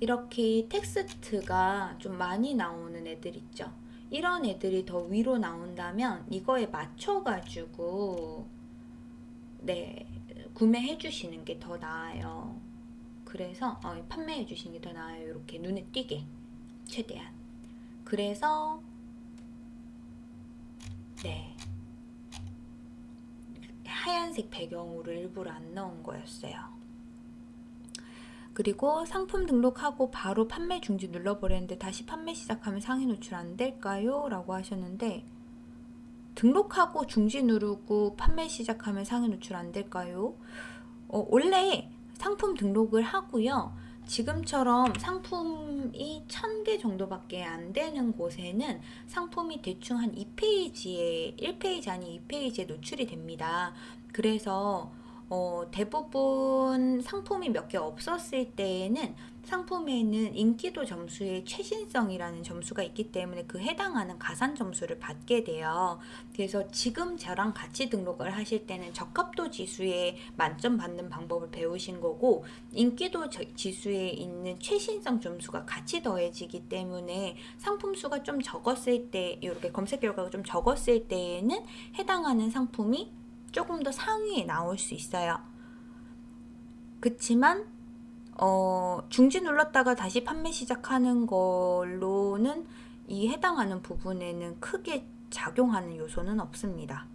이렇게 텍스트가 좀 많이 나오는 애들 있죠. 이런 애들이 더 위로 나온다면 이거에 맞춰가지고 네 구매해 주시는 게 더 나아요. 그래서 어, 판매해 주시는 게 더 나아요. 이렇게 눈에 띄게 최대한. 그래서 네 하얀색 배경으로 일부러 안 넣은 거였어요. 그리고 상품 등록하고 바로 판매 중지 눌러버렸는데 다시 판매 시작하면 상위 노출 안 될까요? 라고 하셨는데 등록하고 중지 누르고 판매 시작하면 상위 노출 안 될까요? 어, 원래 상품 등록을 하고요. 지금처럼 상품이 1000개 정도밖에 안 되는 곳에는 상품이 대충 한 2페이지에 1페이지 아닌 2페이지에 노출이 됩니다. 그래서 어, 대부분 상품이 몇 개 없었을 때에는 상품에는 인기도 점수의 최신성이라는 점수가 있기 때문에 그 해당하는 가산 점수를 받게 돼요. 그래서 지금 저랑 같이 등록을 하실 때는 적합도 지수에 만점 받는 방법을 배우신 거고 인기도 지수에 있는 최신성 점수가 같이 더해지기 때문에 상품 수가 좀 적었을 때 이렇게 검색 결과가 좀 적었을 때에는 해당하는 상품이 조금 더 상위에 나올 수 있어요. 그치만 어, 중지 눌렀다가 다시 판매 시작하는 걸로는 이 해당하는 부분에는 크게 작용하는 요소는 없습니다.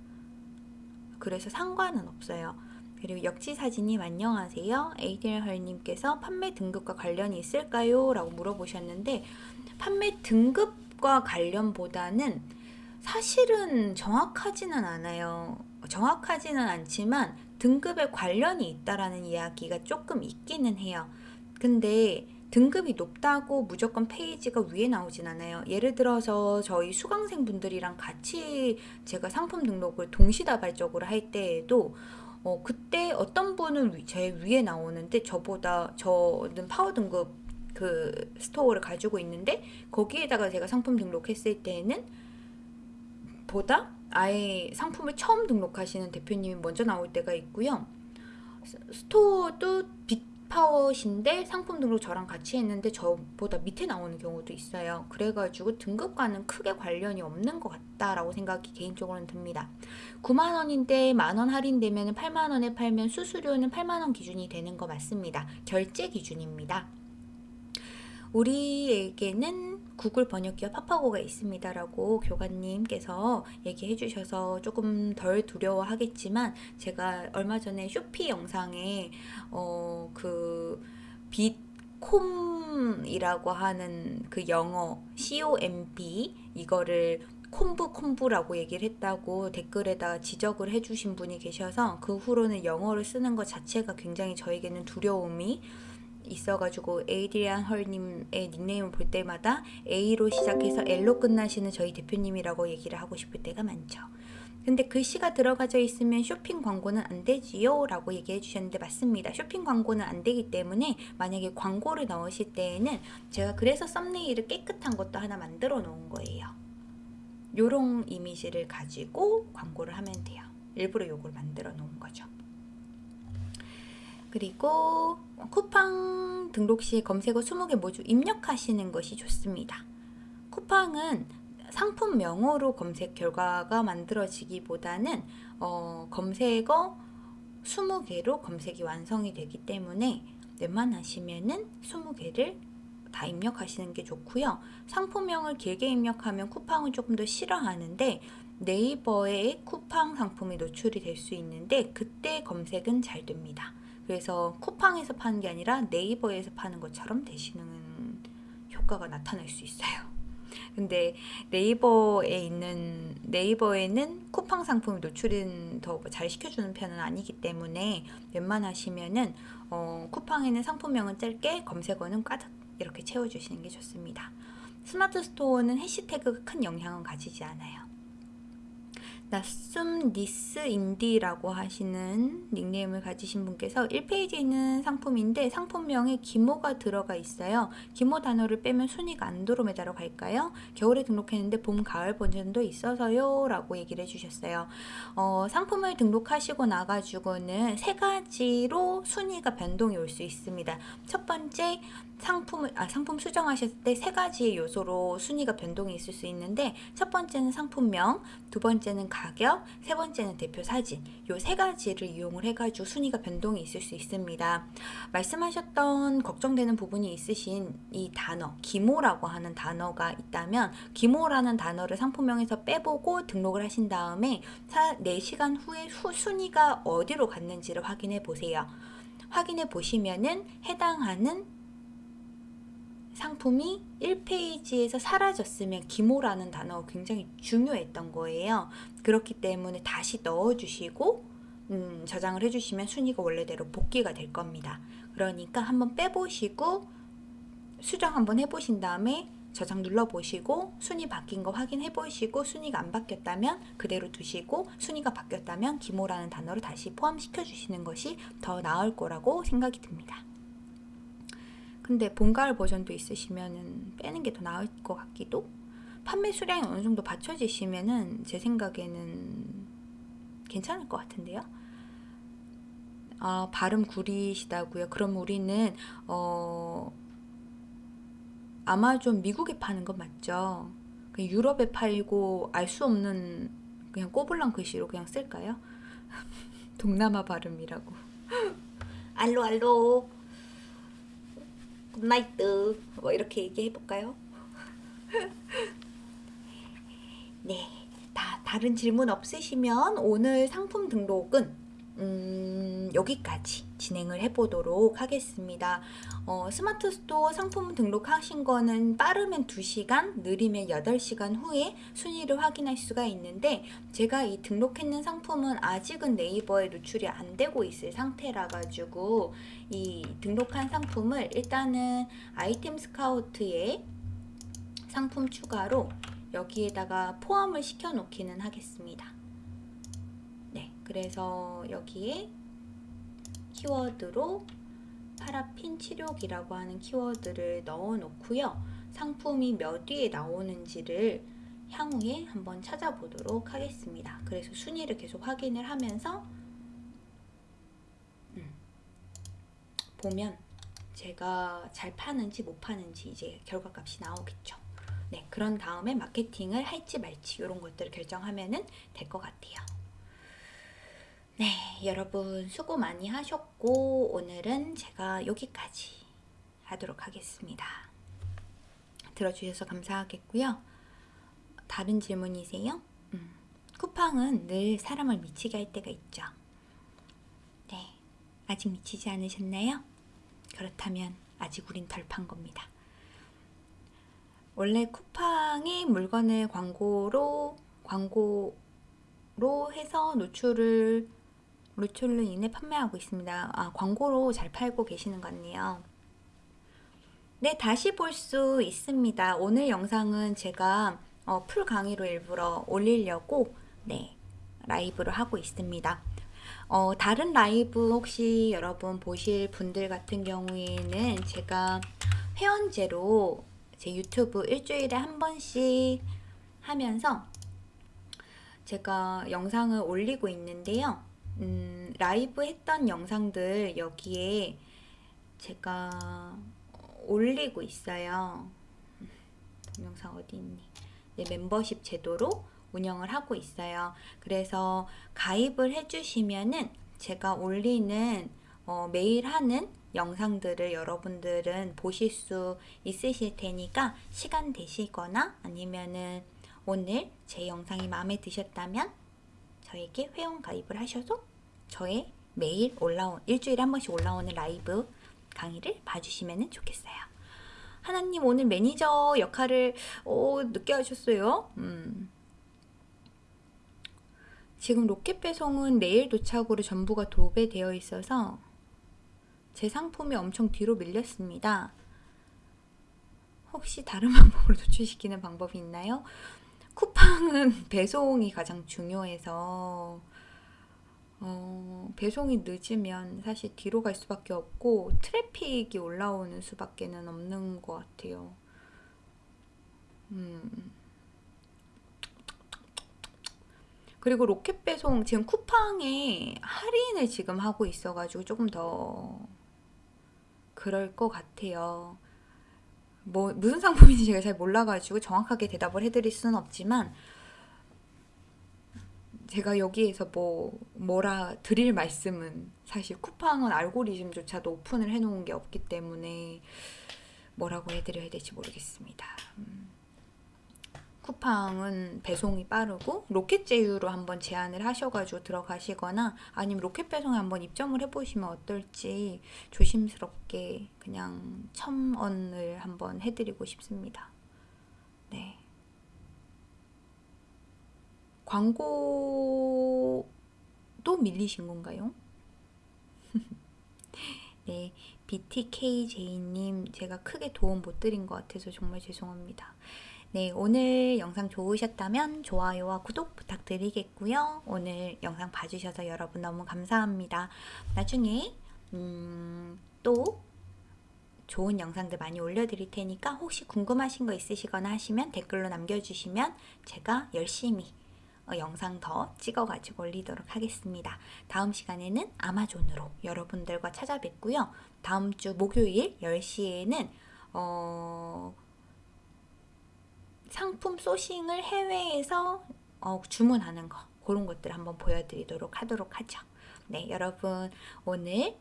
그래서 상관은 없어요. 그리고 역지사진님 안녕하세요. 에이델헐님께서 판매 등급과 관련이 있을까요? 라고 물어보셨는데 판매 등급과 관련보다는 사실은 정확하지는 않아요. 정확하지는 않지만 등급에 관련이 있다라는 이야기가 조금 있기는 해요. 근데 등급이 높다고 무조건 페이지가 위에 나오진 않아요. 예를 들어서 저희 수강생 분들이랑 같이 제가 상품 등록을 동시다발적으로 할 때에도 어, 그때 어떤 분은 제 위에 나오는데 저보다 저는 파워 등급 그 스토어를 가지고 있는데 거기에다가 제가 상품 등록했을 때는 보다 아예 상품을 처음 등록하시는 대표님이 먼저 나올 때가 있고요. 스토어도 빅파워신데 상품 등록 저랑 같이 했는데 저보다 밑에 나오는 경우도 있어요. 그래가지고 등급과는 크게 관련이 없는 것 같다라고 생각이 개인적으로는 듭니다. 9만원인데 만원 할인되면 8만원에 팔면 수수료는 8만원 기준이 되는 거 맞습니다. 결제 기준입니다. 우리에게는 구글 번역기와 파파고가 있습니다라고 교관님께서 얘기해 주셔서 조금 덜 두려워하겠지만 제가 얼마 전에 쇼피 영상에 어그 빛콤이라고 하는 그 영어 COMB 이거를 콤부 콤부라고 얘기를 했다고 댓글에다 지적을 해주신 분이 계셔서 그 후로는 영어를 쓰는 것 자체가 굉장히 저에게는 두려움이 있어가지고 에이드리안 헐님의 닉네임을 볼 때마다 A로 시작해서 L로 끝나시는 저희 대표님이라고 얘기를 하고 싶을 때가 많죠. 근데 글씨가 들어가져 있으면 쇼핑 광고는 안 되지요? 라고 얘기해 주셨는데 맞습니다. 쇼핑 광고는 안 되기 때문에 만약에 광고를 넣으실 때에는 제가 그래서 썸네일을 깨끗한 것도 하나 만들어 놓은 거예요. 요런 이미지를 가지고 광고를 하면 돼요. 일부러 요걸 만들어 놓은 거죠. 그리고 쿠팡 등록 시 검색어 20개 모두 입력하시는 것이 좋습니다. 쿠팡은 상품명으로 검색 결과가 만들어지기보다는 어, 검색어 20개로 검색이 완성이 되기 때문에 웬만하시면은 20개를 다 입력하시는 게 좋고요. 상품명을 길게 입력하면 쿠팡은 조금 더 싫어하는데 네이버에 쿠팡 상품이 노출이 될 수 있는데 그때 검색은 잘 됩니다. 그래서 쿠팡에서 파는 게 아니라 네이버에서 파는 것처럼 되시는 효과가 나타날 수 있어요. 근데 네이버에 있는 네이버에는 쿠팡 상품이 노출은 더 잘 시켜주는 편은 아니기 때문에 웬만하시면은 어, 쿠팡에는 상품명은 짧게 검색어는 가득 이렇게 채워주시는 게 좋습니다. 스마트 스토어는 해시태그가 큰 영향은 가지지 않아요. 나숨 니스 인디라고 하시는 닉네임을 가지신 분께서 1페이지에 있는 상품인데 상품명에 기모가 들어가 있어요. 기모 단어를 빼면 순위가 안드로메다로 갈까요? 겨울에 등록했는데 봄, 가을 버전도 있어서요 라고 얘기를 해주셨어요. 어, 상품을 등록하시고 나가지고는 세 가지로 순위가 변동이 올 수 있습니다. 첫 번째 상품을 아 상품 수정하셨을 때 세 가지 요소로 순위가 변동이 있을 수 있는데 첫 번째는 상품명, 두 번째는 가격, 세 번째는 대표 사진. 요 세 가지를 이용을 해가지고 순위가 변동이 있을 수 있습니다. 말씀하셨던 걱정되는 부분이 있으신 이 단어 기모라고 하는 단어가 있다면 기모라는 단어를 상품명에서 빼보고 등록을 하신 다음에 4시간 후에 후 순위가 어디로 갔는지를 확인해 보세요. 확인해 보시면은 해당하는 상품이 1페이지에서 사라졌으면 기모라는 단어가 굉장히 중요했던 거예요. 그렇기 때문에 다시 넣어주시고 음, 저장을 해주시면 순위가 원래대로 복귀가 될 겁니다. 그러니까 한번 빼보시고 수정 한번 해보신 다음에 저장 눌러보시고 순위 바뀐 거 확인해 보시고 순위가 안 바뀌었다면 그대로 두시고 순위가 바뀌었다면 기모라는 단어를 다시 포함시켜 주시는 것이 더 나을 거라고 생각이 듭니다. 근데 봄, 가을 버전도 있으시면 빼는 게 더 나을 것 같기도 판매 수량이 어느 정도 받쳐지시면은 제 생각에는 괜찮을 것 같은데요. 아, 발음 구리시다고요. 그럼 우리는 어 아마존 미국에 파는 건 맞죠? 그 유럽에 팔고 알 수 없는 그냥 꼬불랑 글씨로 그냥 쓸까요? 동남아 발음이라고. 알로 알로. Good night. 뭐 이렇게 얘기해 볼까요? 네. 다 다른 질문 없으시면 오늘 상품 등록은 음, 여기까지 진행을 해보도록 하겠습니다. 어, 스마트 스토어 상품 등록하신 거는 빠르면 2시간, 느리면 8시간 후에 순위를 확인할 수가 있는데 제가 이 등록했는 상품은 아직은 네이버에 노출이 안 되고 있을 상태라 가지고 이 등록한 상품을 일단은 아이템 스카우트에 상품 추가로 여기에다가 포함을 시켜 놓기는 하겠습니다. 그래서 여기에 키워드로 파라핀 치료기라고 하는 키워드를 넣어 놓고요. 상품이 몇 위에 나오는지를 향후에 한번 찾아보도록 하겠습니다. 그래서 순위를 계속 확인을 하면서 음, 보면 제가 잘 파는지 못 파는지 이제 결과값이 나오겠죠. 네, 그런 다음에 마케팅을 할지 말지 이런 것들을 결정하면 될것 같아요. 네, 여러분 수고 많이 하셨고 오늘은 제가 여기까지 하도록 하겠습니다. 들어주셔서 감사하겠고요. 다른 질문이세요? 음, 쿠팡은 늘 사람을 미치게 할 때가 있죠. 네, 아직 미치지 않으셨나요? 그렇다면 아직 우린 덜 판 겁니다. 원래 쿠팡의 물건을 광고로 광고로 해서 노출을 루툴로 인해 판매하고 있습니다. 아, 광고로 잘 팔고 계시는 것 같네요. 네, 다시 볼 수 있습니다. 오늘 영상은 제가 어, 풀 강의로 일부러 올리려고 네, 라이브를 하고 있습니다. 어, 다른 라이브 혹시 여러분 보실 분들 같은 경우에는 제가 회원제로 제 유튜브 일주일에 한 번씩 하면서 제가 영상을 올리고 있는데요. 음, 라이브 했던 영상들 여기에 제가 올리고 있어요. 동영상 어디 있니? 네, 멤버십 제도로 운영을 하고 있어요. 그래서 가입을 해주시면은 제가 올리는 어, 매일 하는 영상들을 여러분들은 보실 수 있으실 테니까 시간 되시거나 아니면은 오늘 제 영상이 마음에 드셨다면 저에게 회원 가입을 하셔서 저의 매일 올라온 일주일에 한 번씩 올라오는 라이브 강의를 봐주시면 좋겠어요. 하나님 오늘 매니저 역할을 오, 늦게 하셨어요. 음. 지금 로켓 배송은 내일 도착으로 전부가 도배되어 있어서 제 상품이 엄청 뒤로 밀렸습니다. 혹시 다른 방법으로 도출시키는 방법이 있나요? 쿠팡은 배송이 가장 중요해서 어, 배송이 늦으면 사실 뒤로 갈 수밖에 없고 트래픽이 올라오는 수밖에는 없는 것 같아요. 음. 그리고 로켓 배송 지금 쿠팡에 할인을 지금 하고 있어가지고 조금 더 그럴 것 같아요. 뭐 무슨 상품인지 제가 잘 몰라가지고 정확하게 대답을 해드릴 수는 없지만 제가 여기에서 뭐 뭐라 드릴 말씀은 사실 쿠팡은 알고리즘조차도 오픈을 해놓은 게 없기 때문에 뭐라고 해드려야 될지 모르겠습니다. 음. 쿠팡은 배송이 빠르고 로켓 제휴로 한번 제안을 하셔가지고 들어가시거나 아니면 로켓 배송에 한번 입점을 해보시면 어떨지 조심스럽게 그냥 첨언을 한번 해드리고 싶습니다. 네. 광고도 밀리신 건가요? 네, BTKJ님 제가 크게 도움 못 드린 것 같아서 정말 죄송합니다. 네, 오늘 영상 좋으셨다면 좋아요와 구독 부탁드리겠고요. 오늘 영상 봐주셔서 여러분 너무 감사합니다. 나중에 음, 또 좋은 영상들 많이 올려드릴 테니까 혹시 궁금하신 거 있으시거나 하시면 댓글로 남겨주시면 제가 열심히 어, 영상 더 찍어가지고 올리도록 하겠습니다. 다음 시간에는 아마존으로 여러분들과 찾아뵙고요. 다음 주 목요일 10시에는 어... 상품 소싱을 해외에서 어, 주문하는 거 그런 것들 한번 보여드리도록 하도록 하죠. 네, 여러분 오늘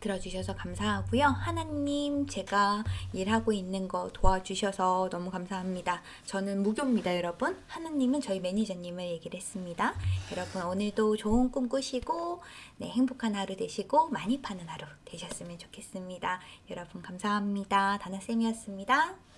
들어주셔서 감사하고요. 하나님 제가 일하고 있는 거 도와주셔서 너무 감사합니다. 저는 무교입니다, 여러분. 하나님은 저희 매니저님을 얘기를 했습니다. 여러분 오늘도 좋은 꿈 꾸시고 네, 행복한 하루 되시고 많이 파는 하루 되셨으면 좋겠습니다. 여러분 감사합니다. 다나쌤이었습니다.